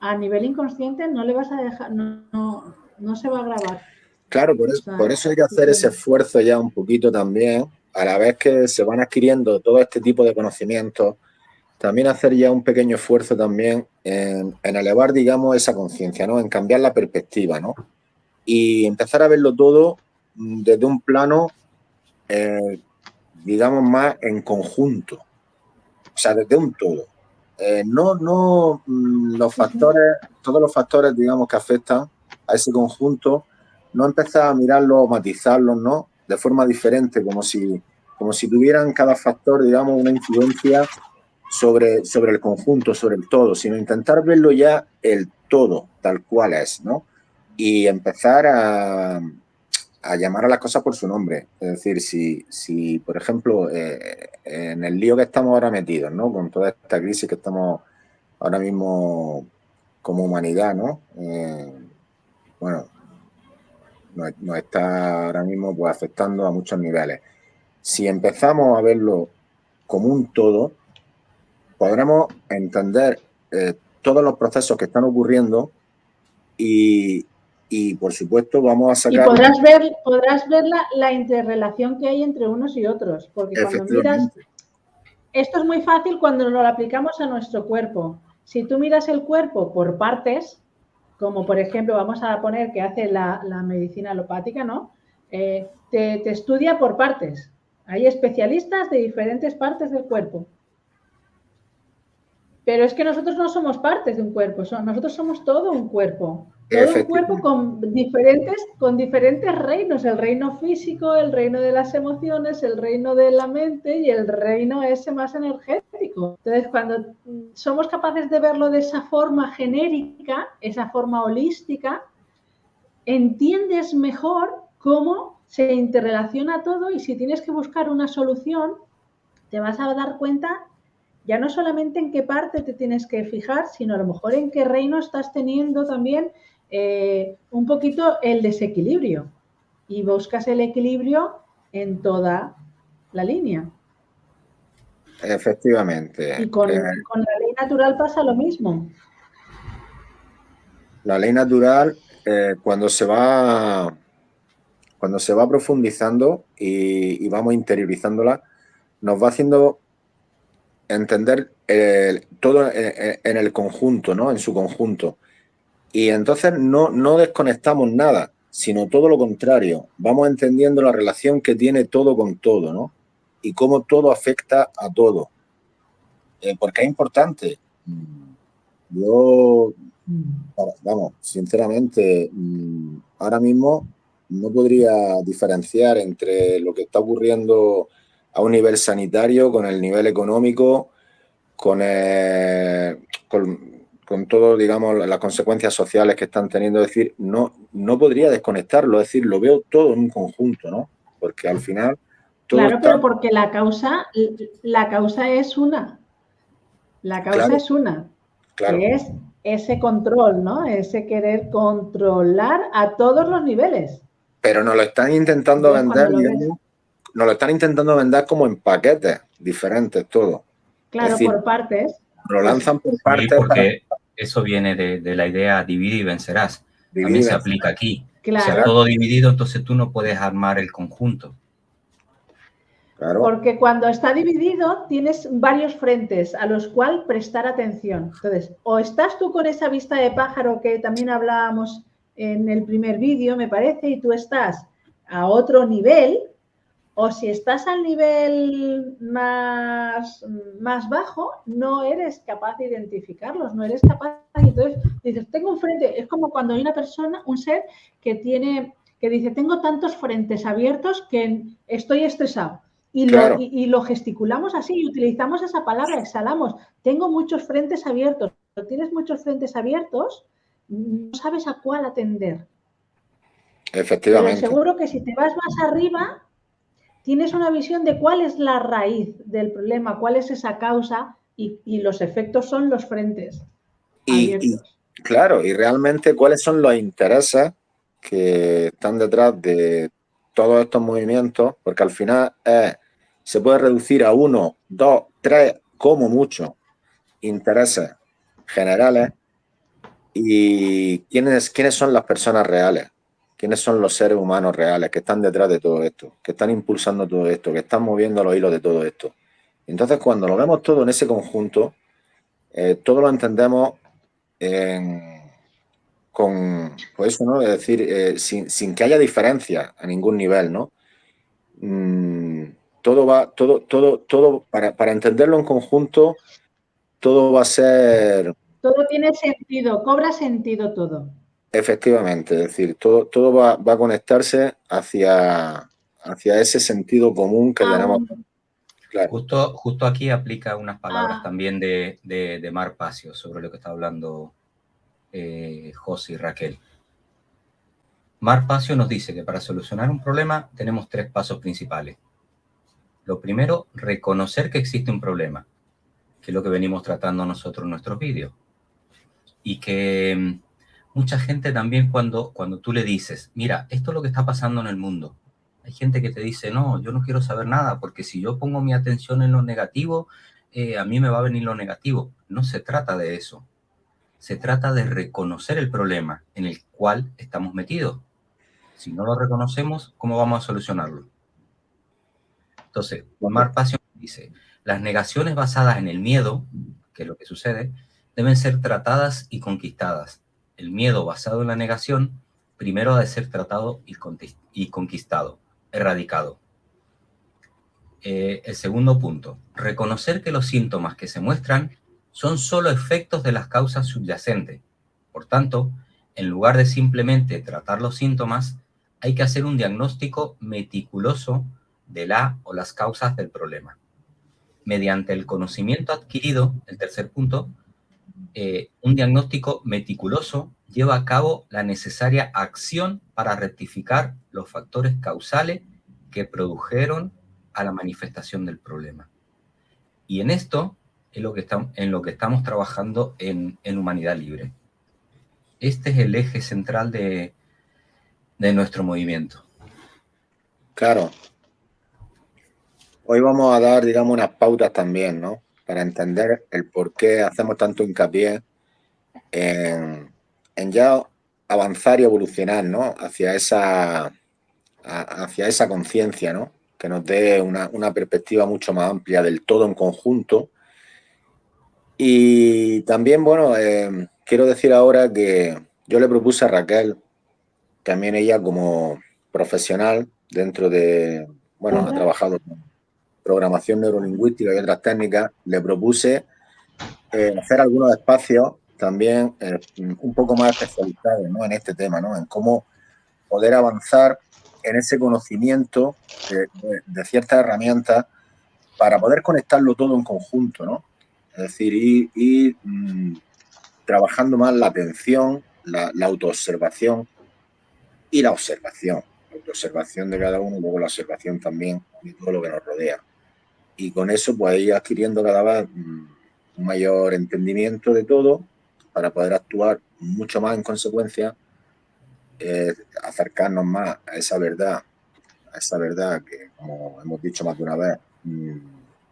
a nivel inconsciente no le vas a dejar, no, no, se va a grabar. Claro, por eso, por eso hay que hacer ese esfuerzo ya un poquito también, a la vez que se van adquiriendo todo este tipo de conocimientos, también hacer ya un pequeño esfuerzo también en, elevar, digamos, esa conciencia, ¿no? En cambiar la perspectiva, ¿no? Y empezar a verlo todo desde un plano, eh, digamos, más en conjunto. O sea, desde un todo. Eh, no, no mm, los factores, todos los factores, digamos, que afectan a ese conjunto, no empezar a mirarlos, matizarlos, ¿no? De forma diferente, como si, como si tuvieran cada factor, digamos, una influencia sobre, sobre el conjunto, sobre el todo, sino intentar verlo ya el todo, tal cual es, ¿no? Y empezar a, a llamar a las cosas por su nombre. Es decir, si, si por ejemplo, eh, en el lío que estamos ahora metidos, ¿no? Con toda esta crisis que estamos ahora mismo como humanidad, ¿no? Eh, bueno, nos, está ahora mismo pues, afectando a muchos niveles. Si empezamos a verlo como un todo, podremos entender eh, todos los procesos que están ocurriendo y, y por supuesto vamos a sacar... Y podrás ver, podrás ver la, interrelación que hay entre unos y otros, porque cuando miras... Esto es muy fácil cuando lo aplicamos a nuestro cuerpo. Si tú miras el cuerpo por partes, como por ejemplo vamos a poner que hace la, medicina alopática, ¿no? Eh, te, te estudia por partes. Hay especialistas de diferentes partes del cuerpo. Pero es que nosotros no somos partes de un cuerpo, nosotros somos todo un cuerpo. Todo un cuerpo con diferentes, con diferentes reinos, el reino físico, el reino de las emociones, el reino de la mente y el reino ese más energético. Entonces, cuando somos capaces de verlo de esa forma genérica, esa forma holística, entiendes mejor cómo se interrelaciona todo y si tienes que buscar una solución, te vas a dar cuenta ya no solamente en qué parte te tienes que fijar, sino a lo mejor en qué reino estás teniendo también eh, un poquito el desequilibrio y buscas el equilibrio en toda la línea. Efectivamente. Y con, eh, la ley natural pasa lo mismo. La ley natural, eh, cuando se va cuando se va profundizando y, vamos interiorizándola, nos va haciendo entender todo en, en, el conjunto, ¿no? En su conjunto. Y entonces no, no desconectamos nada, sino todo lo contrario. Vamos entendiendo la relación que tiene todo con todo, ¿no? Y cómo todo afecta a todo. Eh, porque es importante. Yo, vamos, sinceramente, mm, ahora mismo no podría diferenciar entre lo que está ocurriendo a un nivel sanitario, con el nivel económico, con, el, con con todo, digamos, las consecuencias sociales que están teniendo, es decir, no, no podría desconectarlo, es decir, lo veo todo en un conjunto, ¿no? Porque al final... claro, pero porque la causa, la causa es una. La causa es una. Claro. Que es ese control, ¿no? Ese querer controlar a todos los niveles. Pero nos lo están intentando vender, digamos, nos lo están intentando vender como en paquetes diferentes, todo. Claro, por partes. Lo lanzan por partes. porque eso viene de, la idea divide y vencerás. También se aplica aquí. Claro. todo dividido, entonces tú no puedes armar el conjunto. Porque cuando está dividido tienes varios frentes a los cuales prestar atención. Entonces, o estás tú con esa vista de pájaro que también hablábamos en el primer vídeo, me parece, y tú estás a otro nivel, o si estás al nivel más, más bajo, no eres capaz de identificarlos, no eres capaz. Y entonces dices, tengo un frente, es como cuando hay una persona, un ser que tiene, que dice, tengo tantos frentes abiertos que estoy estresado. Y, lo, y, lo gesticulamos así y utilizamos esa palabra, exhalamos. Tengo muchos frentes abiertos. Cuando tienes muchos frentes abiertos, no sabes a cuál atender. Efectivamente. Pero seguro que si te vas más arriba, tienes una visión de cuál es la raíz del problema, cuál es esa causa y, los efectos son los frentes. Y, claro, y realmente cuáles son los intereses que están detrás de todos estos movimientos, porque al final se puede reducir a uno, dos, tres, como mucho, intereses generales y quiénes, quiénes son las personas reales quiénes son los seres humanos reales que están detrás de todo esto, que están impulsando todo esto, que están moviendo los hilos de todo esto. Entonces, cuando lo vemos todo en ese conjunto, eh, todo lo entendemos con, pues eso, ¿no? Es decir, eh, sin, que haya diferencia a ningún nivel, ¿no? Mm, todo va, todo, todo, todo, para, para entenderlo en conjunto, todo va a ser... Todo tiene sentido, cobra sentido todo. Efectivamente, es decir, todo, todo va, a conectarse hacia, hacia ese sentido común que ah. tenemos. Justo, justo aquí aplica unas palabras ah. también de, de, Mar Pacio sobre lo que está hablando eh, José y Raquel. Mar Pacio nos dice que para solucionar un problema tenemos tres pasos principales. Lo primero, reconocer que existe un problema, que es lo que venimos tratando nosotros en nuestros vídeos. Y que mucha gente también cuando, cuando tú le dices, mira, esto es lo que está pasando en el mundo. Hay gente que te dice, no, yo no quiero saber nada, porque si yo pongo mi atención en lo negativo, eh, a mí me va a venir lo negativo. No se trata de eso. Se trata de reconocer el problema en el cual estamos metidos. Si no lo reconocemos, ¿cómo vamos a solucionarlo? Entonces, Omar Pasión dice, las negaciones basadas en el miedo, que es lo que sucede, deben ser tratadas y conquistadas el miedo basado en la negación, primero ha de ser tratado y conquistado, erradicado. Eh, el segundo punto, reconocer que los síntomas que se muestran son solo efectos de las causas subyacentes. Por tanto, en lugar de simplemente tratar los síntomas, hay que hacer un diagnóstico meticuloso de la o las causas del problema. Mediante el conocimiento adquirido, el tercer punto, eh, un diagnóstico meticuloso lleva a cabo la necesaria acción para rectificar los factores causales que produjeron a la manifestación del problema. Y en esto es lo que en lo que estamos trabajando en, Humanidad Libre. Este es el eje central de, de nuestro movimiento. Claro. Hoy vamos a dar, digamos, unas pautas también, ¿no? Para entender el por qué hacemos tanto hincapié en, ya avanzar y evolucionar ¿no? hacia esa, hacia esa conciencia, ¿no? que nos dé una, perspectiva mucho más amplia del todo en conjunto. Y también, bueno, eh, quiero decir ahora que yo le propuse a Raquel, también ella como profesional dentro de, bueno, ha trabajado con programación neurolingüística y otras técnicas, le propuse eh, hacer algunos espacios también eh, un poco más especializados en este tema, ¿no? en cómo poder avanzar en ese conocimiento de, ciertas herramientas para poder conectarlo todo en conjunto, ¿no? Es decir, ir, mm, trabajando más la atención, la, la autoobservación y la observación. La autoobservación de cada uno y luego la observación también de todo lo que nos rodea y con eso pues ir adquiriendo cada vez mm, un mayor entendimiento de todo para poder actuar mucho más en consecuencia, eh, acercarnos más a esa verdad, a esa verdad que, como hemos dicho más de una vez, mm,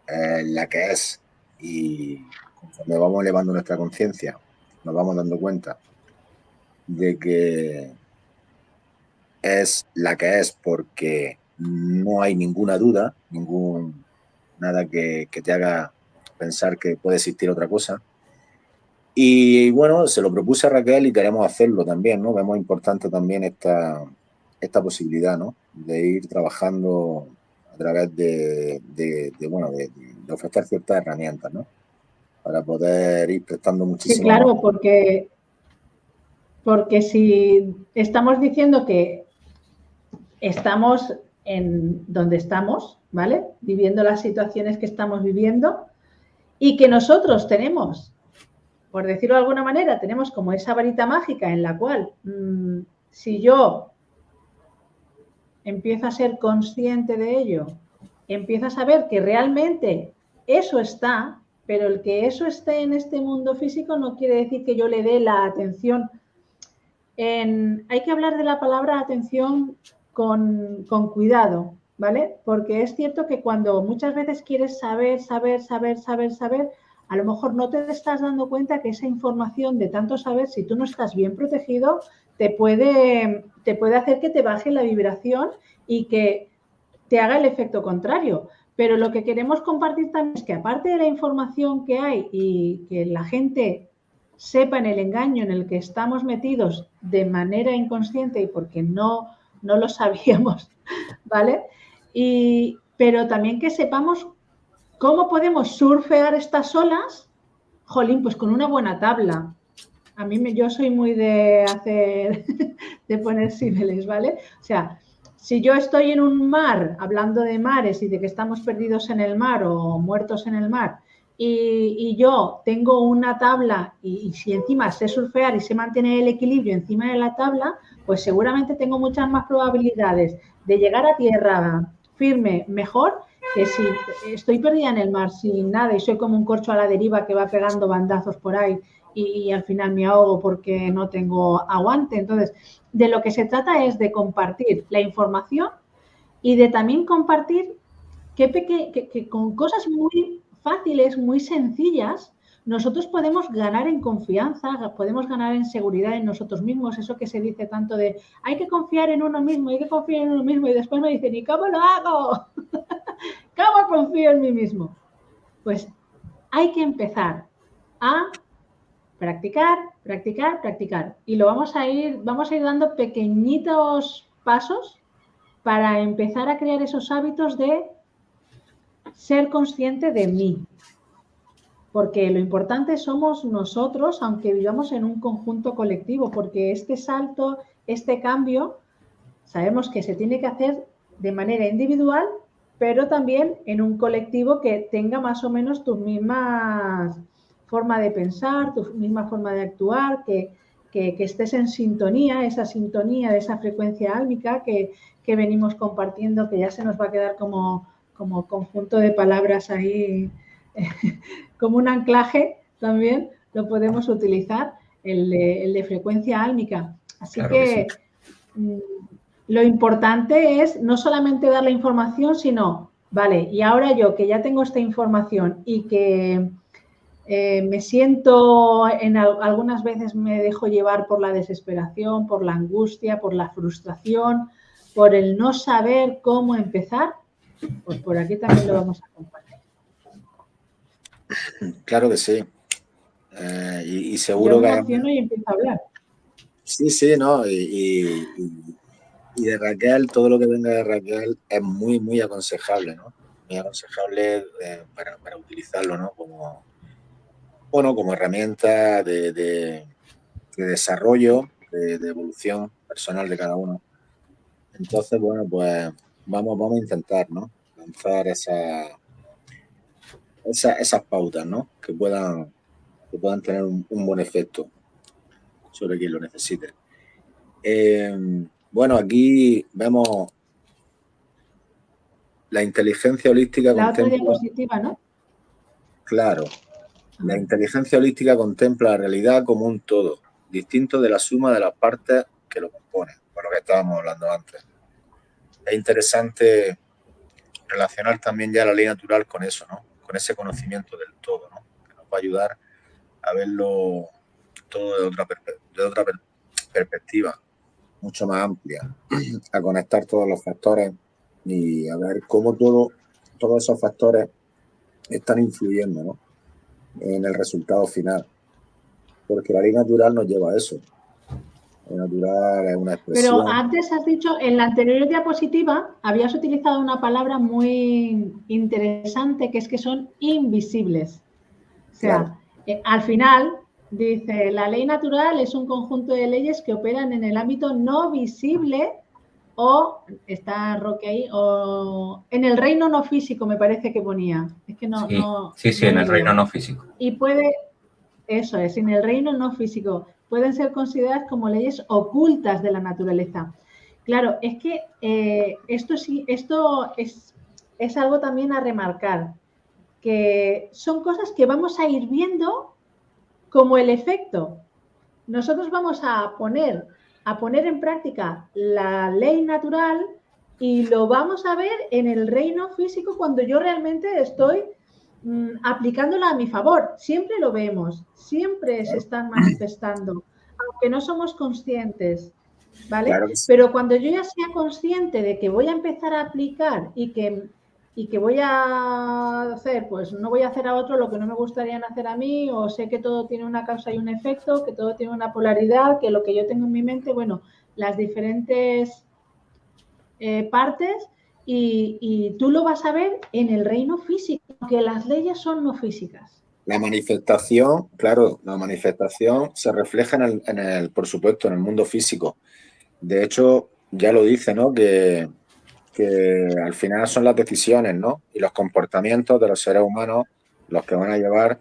es la que es. Y conforme vamos elevando nuestra conciencia, nos vamos dando cuenta de que es la que es porque no hay ninguna duda, ningún nada que, te haga pensar que puede existir otra cosa. Y bueno, se lo propuse a Raquel y queremos hacerlo también, ¿no? Vemos importante también esta, esta posibilidad, ¿no? De ir trabajando a través de, bueno, de, ofrecer ciertas herramientas, ¿no? Para poder ir prestando muchísimo. Sí, claro, porque, porque si estamos diciendo que estamos en donde estamos, ¿vale? Viviendo las situaciones que estamos viviendo y que nosotros tenemos, por decirlo de alguna manera, tenemos como esa varita mágica en la cual mm, si yo empiezo a ser consciente de ello, empiezo a saber que realmente eso está, pero el que eso esté en este mundo físico no quiere decir que yo le dé la atención. hay que hablar de la palabra atención con, cuidado, ¿vale? Porque es cierto que cuando muchas veces quieres saber, saber, saber, saber, saber, a lo mejor no te estás dando cuenta que esa información de tanto saber, si tú no estás bien protegido, te puede, te puede hacer que te baje la vibración y que te haga el efecto contrario. Pero lo que queremos compartir también es que aparte de la información que hay y que la gente sepa en el engaño en el que estamos metidos de manera inconsciente y porque no no lo (laughs) sabíamos, ¿vale? Y, pero también que sepamos cómo podemos surfear estas olas, jolín, pues con una buena tabla. A mí me, yo soy muy de hacer, (laughs) de poner símiles, ¿vale? O sea, si yo estoy en un mar, hablando de mares y de que estamos perdidos en el mar o muertos en el mar, y, yo tengo una tabla y, y, si encima sé surfear y sé mantener el equilibrio encima de la tabla, pues seguramente tengo muchas más probabilidades de llegar a tierra firme mejor que si estoy perdida en el mar sin nada y soy como un corcho a la deriva que va pegando bandazos por ahí y, al final me ahogo porque no tengo aguante. Entonces, de lo que se trata es de compartir la información y de también compartir que con cosas muy fáciles, muy sencillas, nosotros podemos ganar en confianza, podemos ganar en seguridad en nosotros mismos, eso que se dice tanto de hay que confiar en uno mismo, hay que confiar en uno mismo y después me dicen, ¿y cómo lo hago? (laughs) ¿Cómo confío en mí mismo? Pues hay que empezar a practicar, practicar, practicar y lo vamos a ir, vamos a ir dando pequeñitos pasos para empezar a crear esos hábitos de ser consciente de mí, porque lo importante somos nosotros, aunque vivamos en un conjunto colectivo, porque este salto, este cambio, sabemos que se tiene que hacer de manera individual, pero también en un colectivo que tenga más o menos tu misma forma de pensar, tu misma forma de actuar, que, estés en sintonía, esa sintonía de esa frecuencia álmica que, venimos compartiendo, que ya se nos va a quedar como, como conjunto de palabras ahí como un anclaje también lo podemos utilizar, el de, frecuencia álmica. Así que, mm, lo importante es no solamente dar la información, sino, vale, y ahora yo que ya tengo esta información y que eh, me siento, en algunas veces me dejo llevar por la desesperación, por la angustia, por la frustración, por el no saber cómo empezar, pues por aquí también lo vamos a compartir. Claro que sí. Eh, y, seguro que... Y a hablar. Sí, sí, no. Y, de Raquel, todo lo que venga de Raquel es muy, muy aconsejable, ¿no? Muy aconsejable eh, para, utilizarlo, ¿no? Como, bueno, como herramienta de, desarrollo, de, evolución personal de cada uno. Entonces, bueno, pues vamos, vamos a intentar, ¿no? Lanzar esa, esas pautas, ¿no? Que puedan, que puedan tener un, buen efecto sobre quien lo necesite. Eh, bueno, aquí vemos la inteligencia holística la otra diapositiva, ¿no? Claro. La inteligencia holística contempla la realidad como un todo, distinto de la suma de las partes que lo componen, por lo que estábamos hablando antes. Es interesante relacionar también ya la ley natural con eso, ¿no? Con ese conocimiento del todo, ¿no? que nos va a ayudar a verlo todo de otra, de otra perspectiva. mucho más amplia, (clears throat) a conectar todos los factores y a ver cómo todo, todos esos factores están influyendo en el resultado final. Porque la ley natural nos lleva a eso. Natural es una expresión. Pero antes has dicho, en la anterior diapositiva habías utilizado una palabra muy interesante que es que son invisibles. O sea, eh, al final dice, la ley natural es un conjunto de leyes que operan en el ámbito no visible o está Roque ahí, o en el reino no físico me parece que ponía. Es que no. Sí, sí, sí en el reino no físico. Y puede, eso es, en el reino no físico, pueden ser consideradas como leyes ocultas de la naturaleza. Claro, es que eh, esto sí, esto es, es algo también a remarcar, que son cosas que vamos a ir viendo como el efecto. Nosotros vamos a poner a poner en práctica la ley natural y lo vamos a ver en el reino físico cuando yo realmente estoy mm, aplicándola a mi favor. Siempre lo vemos, siempre se están manifestando, aunque no somos conscientes. ¿Vale? Pero cuando yo ya sea consciente de que voy a empezar a aplicar y que y que voy a hacer, pues no voy a hacer a otro lo que no me gustaría hacer a mí, o sé que todo tiene una causa y un efecto, que todo tiene una polaridad, que lo que yo tengo en mi mente, bueno, las diferentes eh, partes, y, tú lo vas a ver en el reino físico, que las leyes son no físicas. La manifestación, claro, la manifestación se refleja en el, en el por supuesto, en el mundo físico. De hecho, ya lo dice, ¿no? Que que al final son las decisiones ¿no? y los comportamientos de los seres humanos los que van a llevar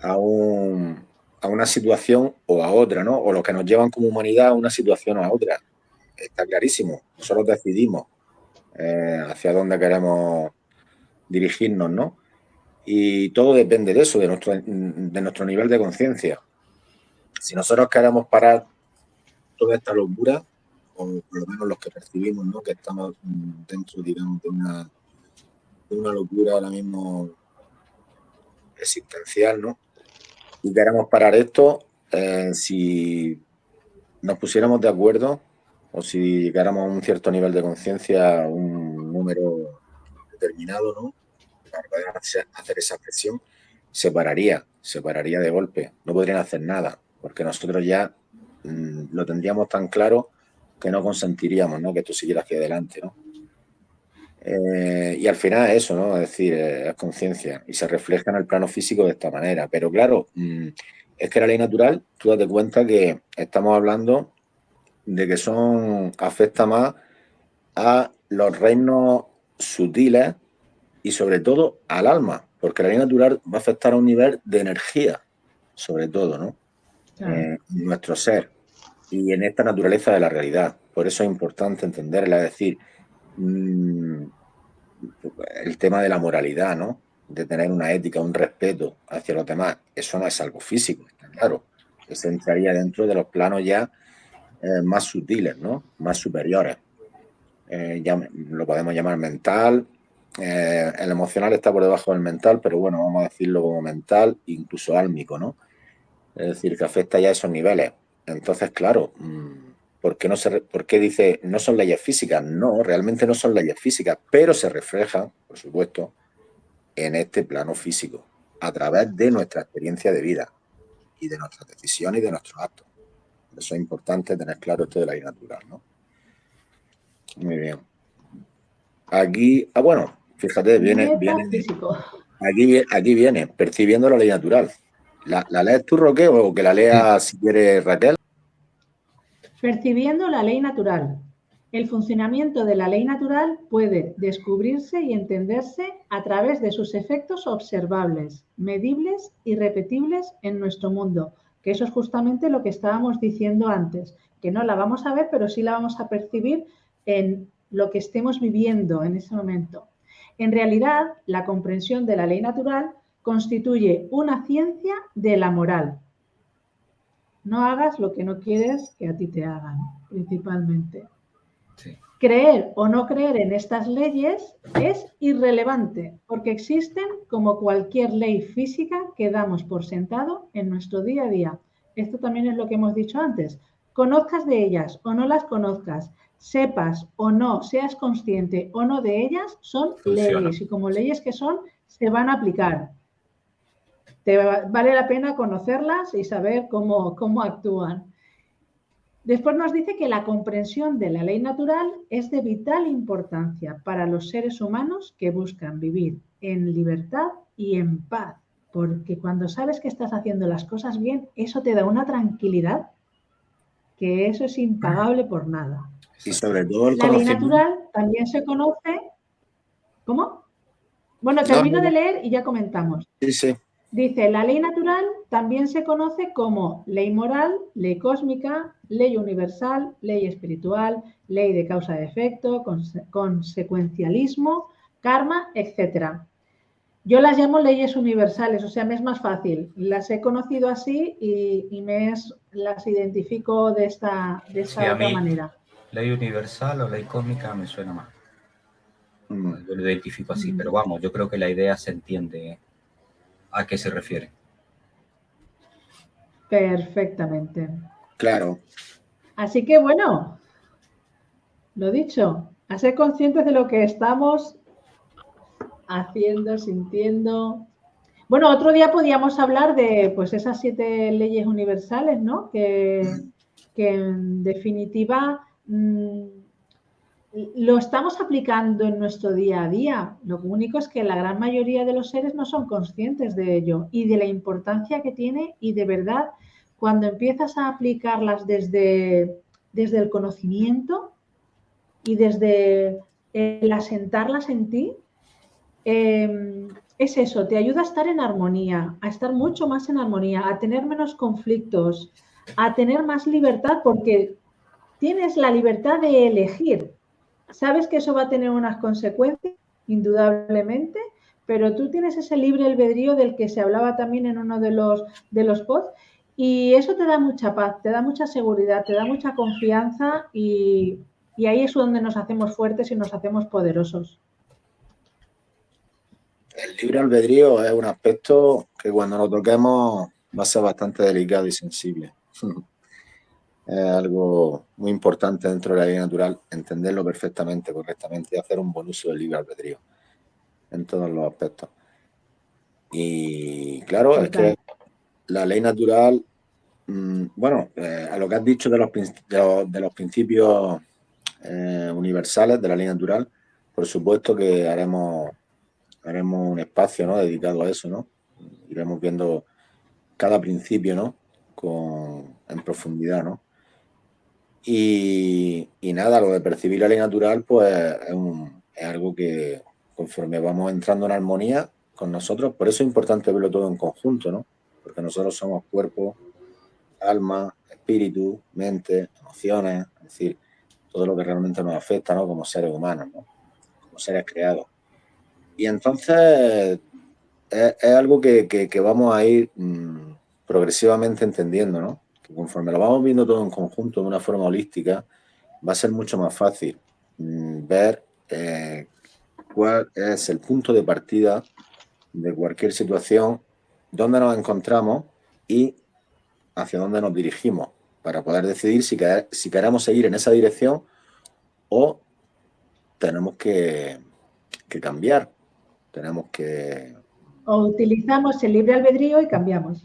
a, un, a una situación o a otra, ¿no? o los que nos llevan como humanidad a una situación o a otra. Está clarísimo, nosotros decidimos eh, hacia dónde queremos dirigirnos, ¿no? Y todo depende de eso, de nuestro, de nuestro nivel de conciencia. Si nosotros queremos parar toda esta locura, o por lo menos los que percibimos, ¿no? que estamos dentro, digamos, de una, de una locura ahora mismo existencial, ¿no? Y queremos parar esto, eh, si nos pusiéramos de acuerdo o si llegáramos a un cierto nivel de conciencia, un número determinado, ¿no? Para poder hacer esa presión, se pararía, se pararía de golpe. No podrían hacer nada, porque nosotros ya mm, lo tendríamos tan claro que no consentiríamos ¿no? que esto siguiera hacia adelante. ¿no? Eh, y al final es eso, ¿no? es decir, eh, es conciencia y se refleja en el plano físico de esta manera. Pero claro, mm, es que la ley natural, tú date cuenta que estamos hablando de que son afecta más a los reinos sutiles y sobre todo al alma, porque la ley natural va a afectar a un nivel de energía, sobre todo, ¿no? Eh, nuestro ser y en esta naturaleza de la realidad. Por eso es importante entenderla, es decir, mm, el tema de la moralidad, ¿no? De tener una ética, un respeto hacia los demás, eso no es algo físico, está claro. Eso entraría dentro de los planos ya eh, más sutiles, ¿no? Más superiores. Eh, ya lo podemos llamar mental. Eh, el emocional está por debajo del mental, pero bueno, vamos a decirlo como mental, incluso álmico, ¿no? Es decir, que afecta ya esos niveles. Entonces, claro, mm, ¿por qué, no se, ¿por qué dice no son leyes físicas? No, realmente no son leyes físicas, pero se reflejan, por supuesto, en este plano físico, a través de nuestra experiencia de vida y de nuestras decisiones y de nuestros actos. Eso es importante tener claro esto de la ley natural, ¿no? Muy bien. Aquí, ah, bueno, fíjate, viene, viene aquí, aquí viene, percibiendo la ley natural. ¿La, la lees tú, Roque, o que la lea si quiere Raquel? Percibiendo la ley natural. El funcionamiento de la ley natural puede descubrirse y entenderse a través de sus efectos observables, medibles y repetibles en nuestro mundo, que eso es justamente lo que estábamos diciendo antes, que no la vamos a ver, pero sí la vamos a percibir en lo que estemos viviendo en ese momento. En realidad, la comprensión de la ley natural constituye una ciencia de la moral. No hagas lo que no quieres que a ti te hagan, principalmente. Creer o no creer en estas leyes es irrelevante porque existen como cualquier ley física que damos por sentado en nuestro día a día. Esto también es lo que hemos dicho antes. conozcas de ellas o no las conozcas, sepas o no, seas consciente o no de ellas, son leyes y como leyes que son, se van a aplicar. Te vale la pena conocerlas y saber cómo, cómo actúan. Después nos dice que la comprensión de la ley natural es de vital importancia para los seres humanos que buscan vivir en libertad y en paz, porque cuando sabes que estás haciendo las cosas bien, eso te da una tranquilidad que eso es impagable por nada. Y sobre todo La ley natural también se conoce. ¿Cómo? Bueno, termino de leer y ya comentamos. Sí, sí. Dice, la ley natural también se conoce como ley moral, ley cósmica, ley universal, ley espiritual, ley de causa de efecto, consecuencialismo, karma, etc. Yo las llamo leyes universales, o sea, me es más fácil. Las he conocido así y, me las identifico de esta, de esta otra manera. Ley universal o ley cósmica me suena más. Mm. Yo lo identifico así, mm. pero vamos, yo creo que la idea se entiende a qué se refiere. Perfectamente. Claro. Así que bueno, lo dicho, a ser conscientes de lo que estamos haciendo, sintiendo. Bueno, otro día podíamos hablar de pues esas siete leyes universales, ¿no? Que, que en definitiva mm, lo estamos aplicando en nuestro día a día. Lo único es que la gran mayoría de los seres no son conscientes de ello y de la importancia que tiene y de verdad cuando empiezas a aplicarlas desde, desde el conocimiento y desde el asentarlas en ti, em, es eso, te ayuda a estar en armonía, a estar mucho más en armonía, a tener menos conflictos, a tener más libertad porque tienes la libertad de elegir Sabes que eso va a tener unas consecuencias, indudablemente, pero tú tienes ese libre albedrío del que se hablaba también en uno de los, de los pods y eso te da mucha paz, te da mucha seguridad, te da mucha confianza y, y ahí es donde nos hacemos fuertes y nos hacemos poderosos. El libre albedrío es un aspecto que cuando lo toquemos va a ser bastante delicado y sensible. (laughs) es algo muy importante dentro de la ley natural, entenderlo perfectamente, correctamente y hacer un buen uso del libre albedrío en todos los aspectos. Y claro, es que la ley natural, mm, bueno, eh, a lo que has dicho de los, de los, principios eh, universales de la ley natural, por supuesto que haremos, haremos un espacio ¿no? dedicado a eso, ¿no? Iremos viendo cada principio, ¿no? Con, en profundidad, ¿no? Y, nada, lo de percibir la ley natural, pues es, algo que conforme vamos entrando en armonía con nosotros, por eso es importante verlo todo en conjunto, ¿no? Porque nosotros somos cuerpo, alma, espíritu, mente, emociones, es decir, todo lo que realmente nos afecta, ¿no? Como seres humanos, ¿no? Como seres creados. Y entonces es, algo que, vamos a ir mm, progresivamente entendiendo, ¿no? Conforme lo vamos viendo todo en conjunto de una forma holística, va a ser mucho más fácil mm, ver eh, cuál es el punto de partida de cualquier situación, dónde nos encontramos y hacia dónde nos dirigimos, para poder decidir si, queremos seguir en esa dirección o tenemos que, que cambiar, tenemos que... O utilizamos el libre albedrío y cambiamos.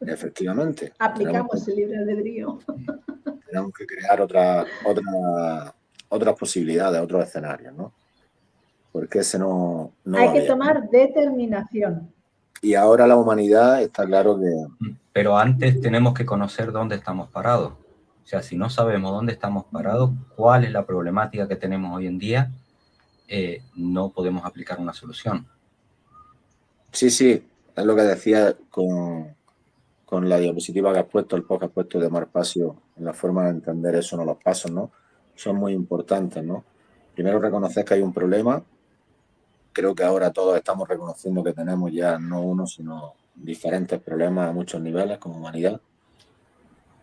Efectivamente. Aplicamos el libre albedrío. (laughs) Tenemos que crear otra, otra, otras posibilidades, otros escenarios, ¿no? Porque ese no... Hay que tomar determinación. Y ahora la humanidad está claro que... Pero antes tenemos que conocer dónde estamos parados. O sea, si no sabemos dónde estamos parados, cuál es la problemática que tenemos hoy en día, eh, no podemos aplicar una solución. Sí, sí, es lo que decía con, con la diapositiva que has puesto, el post que has puesto de Marpacio, en la forma de entender eso, no los pasos, ¿no? Son muy importantes, ¿no? Primero reconocer que hay un problema. Creo que ahora todos estamos reconociendo que tenemos ya no uno, sino diferentes problemas a muchos niveles como humanidad.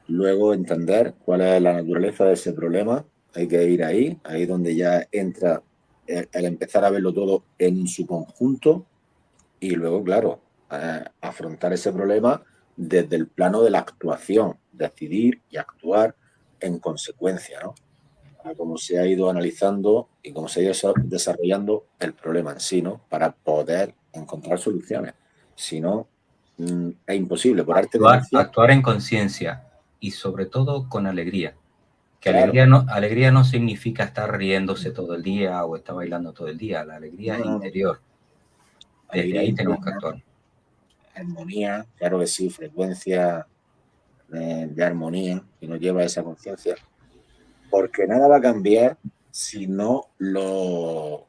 Luego entender cuál es la naturaleza de ese problema. Hay que ir ahí, ahí donde ya entra el, empezar a verlo todo en su conjunto y luego, claro, eh, afrontar ese problema desde el plano de la actuación, decidir y actuar en consecuencia, ¿no? A cómo se ha ido analizando y cómo se ha ido desarrollando el problema en sí, ¿no? Para poder encontrar soluciones. Si no, mm, es imposible. Por arte actuar, actuar en conciencia y sobre todo con alegría. Que alegría, no, alegría no significa estar riéndose todo el día o estar bailando todo el día. La alegría es interior. Desde ahí tenemos que actuar. Armonía, claro que sí, frecuencia de, armonía que nos lleva a esa conciencia. Porque nada va a cambiar si no lo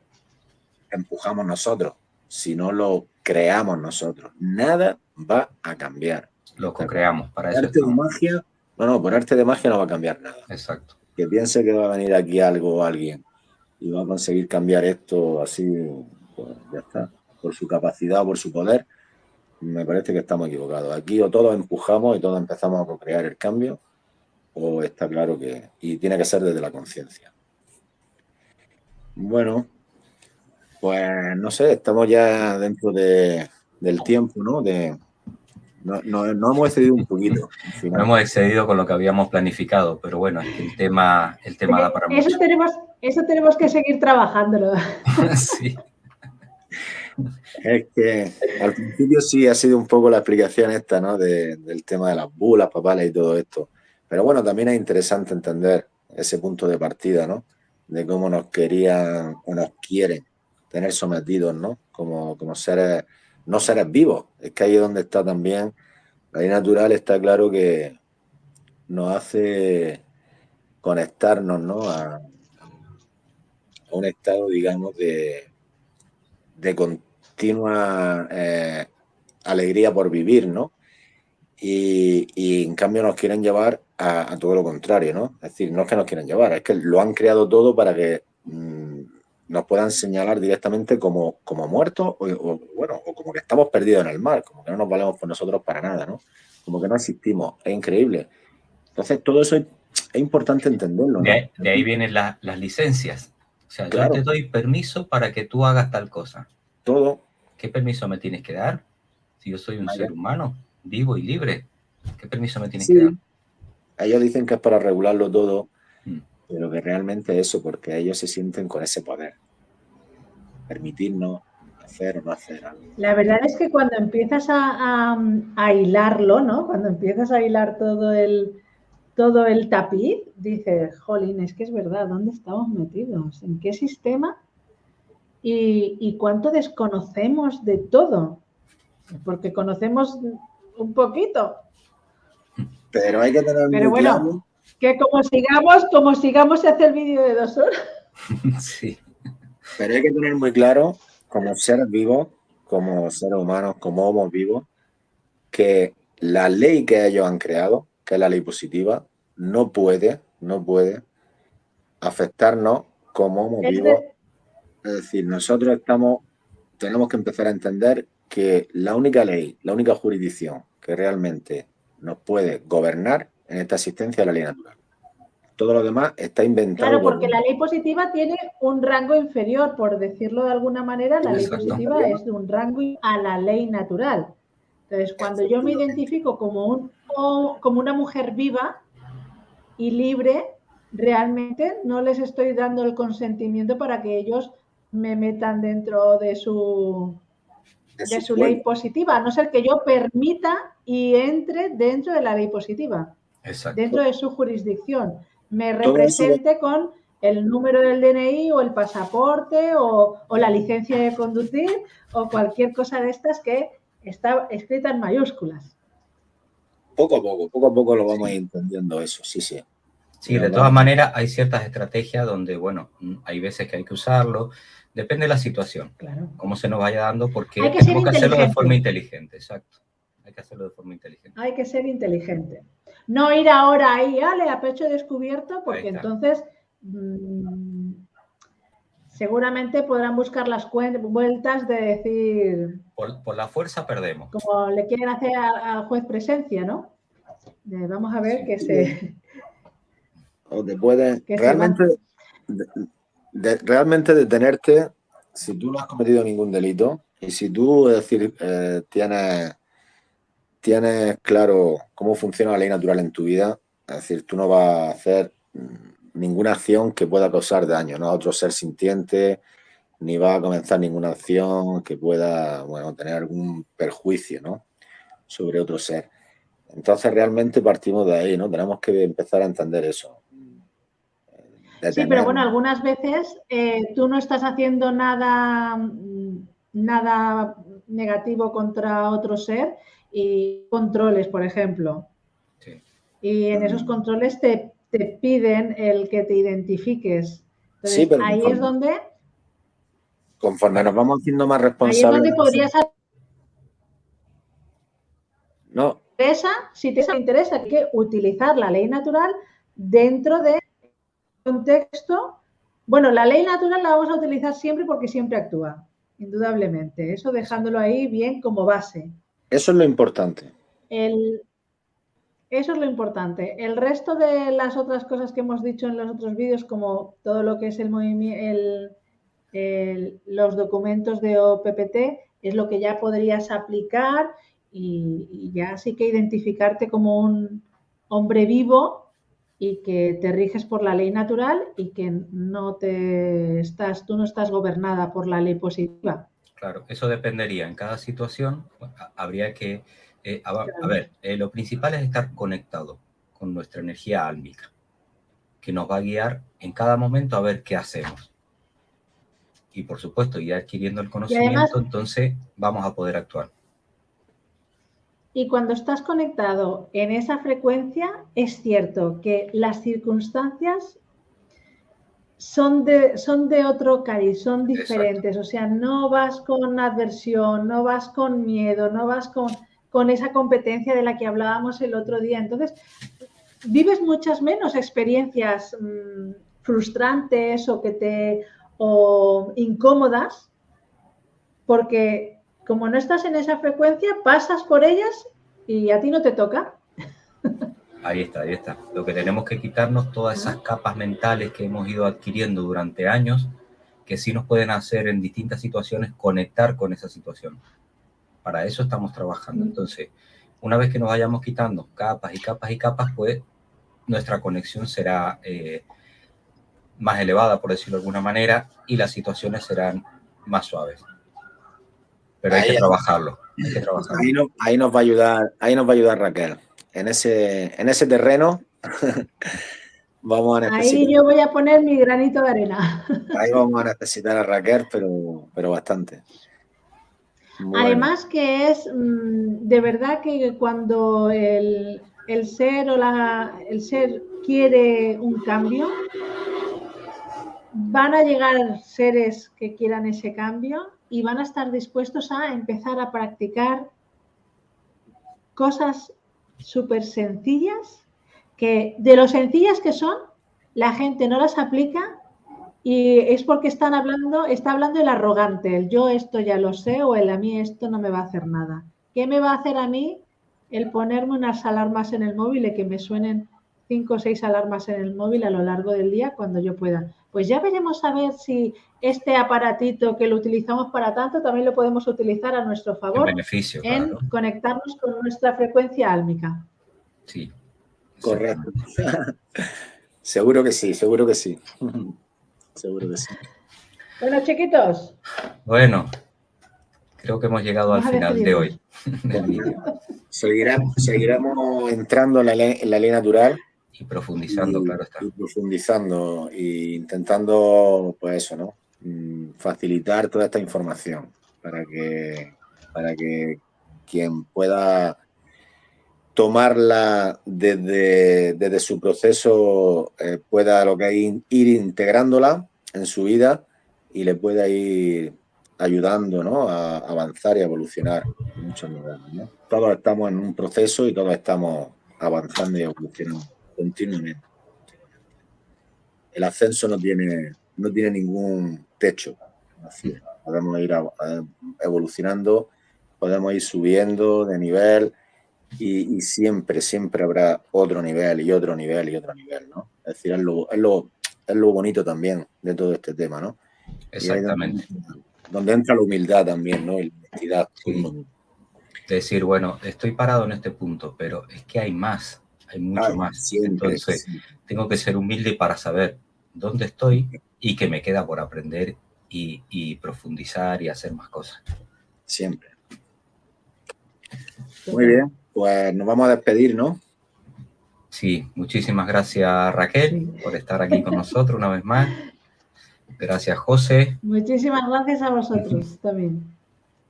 empujamos nosotros, si no lo creamos nosotros. Nada va a cambiar. Lo co-creamos para eso. Arte de magia, no, no, por arte de magia no va a cambiar nada. Exacto. Que piense que va a venir aquí algo o alguien y va a conseguir cambiar esto así, pues ya está, por su capacidad o por su poder, me parece que estamos equivocados. Aquí o todos empujamos y todos empezamos a co-crear el cambio, o está claro que... Y tiene que ser desde la conciencia. Bueno, pues no sé, estamos ya dentro de, del tiempo, ¿no? De, no, no, hemos excedido un poquito. No hemos excedido con lo que habíamos planificado, pero bueno, el tema, el tema da para eso Tenemos, eso tenemos que seguir trabajándolo. (laughs) sí. (laughs) Es que al principio sí ha sido un poco la explicación esta, ¿no? del tema de las bulas, papales y todo esto. Pero bueno, también es interesante entender ese punto de partida, ¿no? De cómo nos querían o nos quieren tener sometidos, ¿no? Como, como seres, no seres vivos. Es que ahí es donde está también la ley natural, está claro que nos hace conectarnos, ¿no? A, un estado, digamos, de, de, continua eh, alegría por vivir, ¿no? Y, en cambio nos quieren llevar a, todo lo contrario, ¿no? Es decir, no es que nos quieran llevar, es que lo han creado todo para que mm, nos puedan señalar directamente como, como muertos o, bueno, o como que estamos perdidos en el mar, como que no nos valemos por nosotros para nada, ¿no? Como que no existimos, es increíble. Entonces todo eso es, importante entenderlo. ¿no? De, ahí vienen las licencias. O sea, yo te doy permiso para que tú hagas tal cosa. Todo. ¿Qué permiso me tienes que dar? Si yo soy un ser humano, vivo y libre, ¿qué permiso me tienes que dar? Ellos dicen que es para regularlo todo, mm. pero que realmente eso, porque ellos se sienten con ese poder. Permitirnos hacer o no hacer algo. La verdad es que cuando empiezas a, a, hilarlo, ¿no? Cuando empiezas a hilar todo el, todo el tapiz, dices, jolín, es que es verdad, ¿dónde estamos metidos? ¿En qué sistema? Y, cuánto desconocemos de todo, porque conocemos un poquito. Pero hay que tener Pero bueno, que como sigamos, como sigamos se hace el vídeo de dos horas. (laughs) Sí. Pero hay que tener muy claro, como seres vivos, como seres humanos, como homos vivos, que la ley que ellos han creado, que es la ley positiva, no puede, no puede afectarnos como homos vivos es decir, nosotros estamos, tenemos que empezar a entender que la única ley, la única jurisdicción que realmente nos puede gobernar en esta existencia es la ley natural. Todo lo demás está inventado. Claro, porque la ley positiva tiene un rango inferior, por decirlo de alguna manera, la ley positiva es de un rango a la ley natural. Entonces, cuando yo me identifico como, un, como una mujer viva y libre, realmente no les estoy dando el consentimiento para que ellos me metan dentro de su, de su ley positiva, a no ser que yo permita y entre dentro de la ley positiva, dentro de su jurisdicción, me represente con el número del DNI o el pasaporte o, la licencia de conducir o cualquier cosa de estas que está escrita en mayúsculas. Poco a poco, poco a poco lo vamos entendiendo eso, sí, sí. Sí, de todas maneras hay ciertas estrategias donde, bueno, hay veces que hay que usarlo, Depende de la situación, claro. cómo se nos vaya dando, porque hay que, tenemos que hacerlo de forma inteligente, exacto. Hay que hacerlo de forma inteligente. Hay que ser inteligente. No ir ahora ahí, ale, a pecho descubierto, porque entonces mm, seguramente podrán buscar las vueltas de decir... Por, la fuerza perdemos. Como le quieren hacer al juez presencia, ¿no? vamos a ver que se... O te pueden... (laughs) Realmente realmente detenerte si tú no has cometido ningún delito y si tú, es decir, eh, tienes, tienes claro cómo funciona la ley natural en tu vida, Es decir, tú no vas a hacer ninguna acción que pueda causar daño ¿no? a otro ser sintiente, ni va a comenzar ninguna acción que pueda bueno, tener algún perjuicio ¿no? sobre otro ser. Entonces realmente partimos de ahí, ¿no? Tenemos que empezar a entender eso. Sí, pero bueno, algunas veces eh, tú no estás haciendo nada, nada negativo contra otro ser y controles, por ejemplo. Y en esos controles te, piden el que te identifiques. sí, pero ahí es donde... Conforme nos vamos haciendo más responsables... Ahí es donde podrías... No. Si te interesa, hay que utilizar la ley natural dentro de contexto. Bueno, la ley natural la vamos a utilizar siempre porque siempre actúa, indudablemente. Eso dejándolo ahí bien como base. Eso es lo importante. El, eso es lo importante. El resto de las otras cosas que hemos dicho en los otros vídeos, como todo lo que es el movimiento, los documentos de OPPT, es lo que ya podrías aplicar y, ya sí que identificarte como un hombre vivo y que te riges por la ley natural y que no te estás, tú no estás gobernada por la ley positiva. Claro, eso dependería en cada situación. Habría que eh, a, ver, eh, lo principal es estar conectado con nuestra energía álmica, que nos va a guiar en cada momento a ver qué hacemos. Y por supuesto, ya adquiriendo el conocimiento, entonces vamos a poder actuar. Y cuando estás conectado en esa frecuencia, es cierto que las circunstancias son de, son de otro cariz, son diferentes. O sea, no vas con adversión, no vas con miedo, no vas con con esa competencia de la que hablábamos el otro día. Entonces, vives muchas menos experiencias mm, frustrantes o que te o incómodas porque como no estás en esa frecuencia, pasas por ellas y a ti no te toca. Ahí está, ahí está. Lo que tenemos que quitarnos todas esas capas mentales que hemos ido adquiriendo durante años, que sí nos pueden hacer en distintas situaciones conectar con esa situación. Para eso estamos trabajando. Entonces, una vez que nos vayamos quitando capas y capas y capas, pues nuestra conexión será eh, más elevada, por decirlo de alguna manera, y las situaciones serán más suaves. Pero hay que trabajarlo. Ahí, nos va a ayudar, ahí nos va a ayudar Raquel. En ese, en ese terreno (laughs) vamos a necesitar. Ahí yo voy a poner mi granito de arena. Ahí vamos a necesitar a Raquel, pero, pero bastante. Además que es mm, de verdad que cuando el, ser o la, el ser quiere un cambio, van a llegar seres que quieran ese cambio y van a estar dispuestos a empezar a practicar cosas súper sencillas que de lo sencillas que son, la gente no las aplica y es porque están hablando, está hablando el arrogante, el yo esto ya lo sé o el a mí esto no me va a hacer nada. ¿Qué me va a hacer a mí el ponerme unas alarmas en el móvil y que me suenen cinco o seis alarmas en el móvil a lo largo del día cuando yo pueda? Pues ya veremos a ver si este aparatito que lo utilizamos para tanto también lo podemos utilizar a nuestro favor en conectarnos con nuestra frecuencia álmica. Sí. Correcto. (laughs) seguro que sí, seguro que sí. (laughs) seguro que sí. Bueno, chiquitos. Bueno, creo que hemos llegado al final de hoy. (laughs) seguiremos, seguiremos entrando en la, ley, natural. Y profundizando, claro está. Y profundizando e intentando, pues eso, ¿no? Mm, facilitar toda esta información para que, para que quien pueda tomarla desde, desde su proceso, eh, pueda lo que hay, ir integrándola en su vida y le pueda ir ayudando ¿no? a avanzar y evolucionar en muchos niveles. Todos estamos en un proceso y todos estamos avanzando y evolucionando continuamente. El ascenso no tiene, no tiene ningún techo. podemos ir evolucionando, podemos ir subiendo de nivel, y, siempre, siempre habrá otro nivel y otro nivel y otro nivel, ¿no? Es decir, es lo, es lo, es lo bonito también de todo este tema, ¿no? Exactamente. Donde, entra la humildad también, ¿no? Y la honestidad. Decir, bueno, estoy parado en este punto, pero es que hay más. Hay mucho más. Entonces, tengo que ser humilde para saber dónde estoy y que me queda por aprender y, profundizar y hacer más cosas. Siempre. Muy bien, pues nos vamos a despedir, ¿no? Sí, muchísimas gracias Raquel por estar aquí con nosotros una vez más. Gracias José. Muchísimas gracias a vosotros también.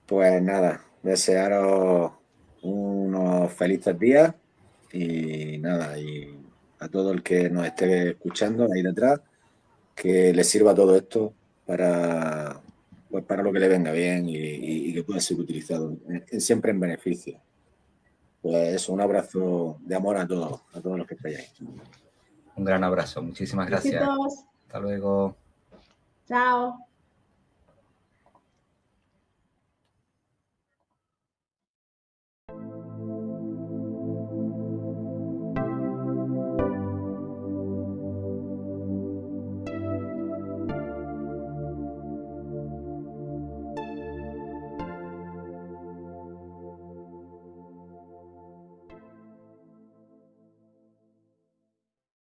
Pues nada, desearos unos felices días y nada, y a todo el que nos esté escuchando ahí detrás, que le sirva todo esto para, pues para lo que le venga bien y, que pueda ser utilizado siempre en beneficio. Pues eso, un abrazo de amor a todos, a todos los que estáis ahí. Un gran abrazo, muchísimas gracias. Hasta luego. Chao.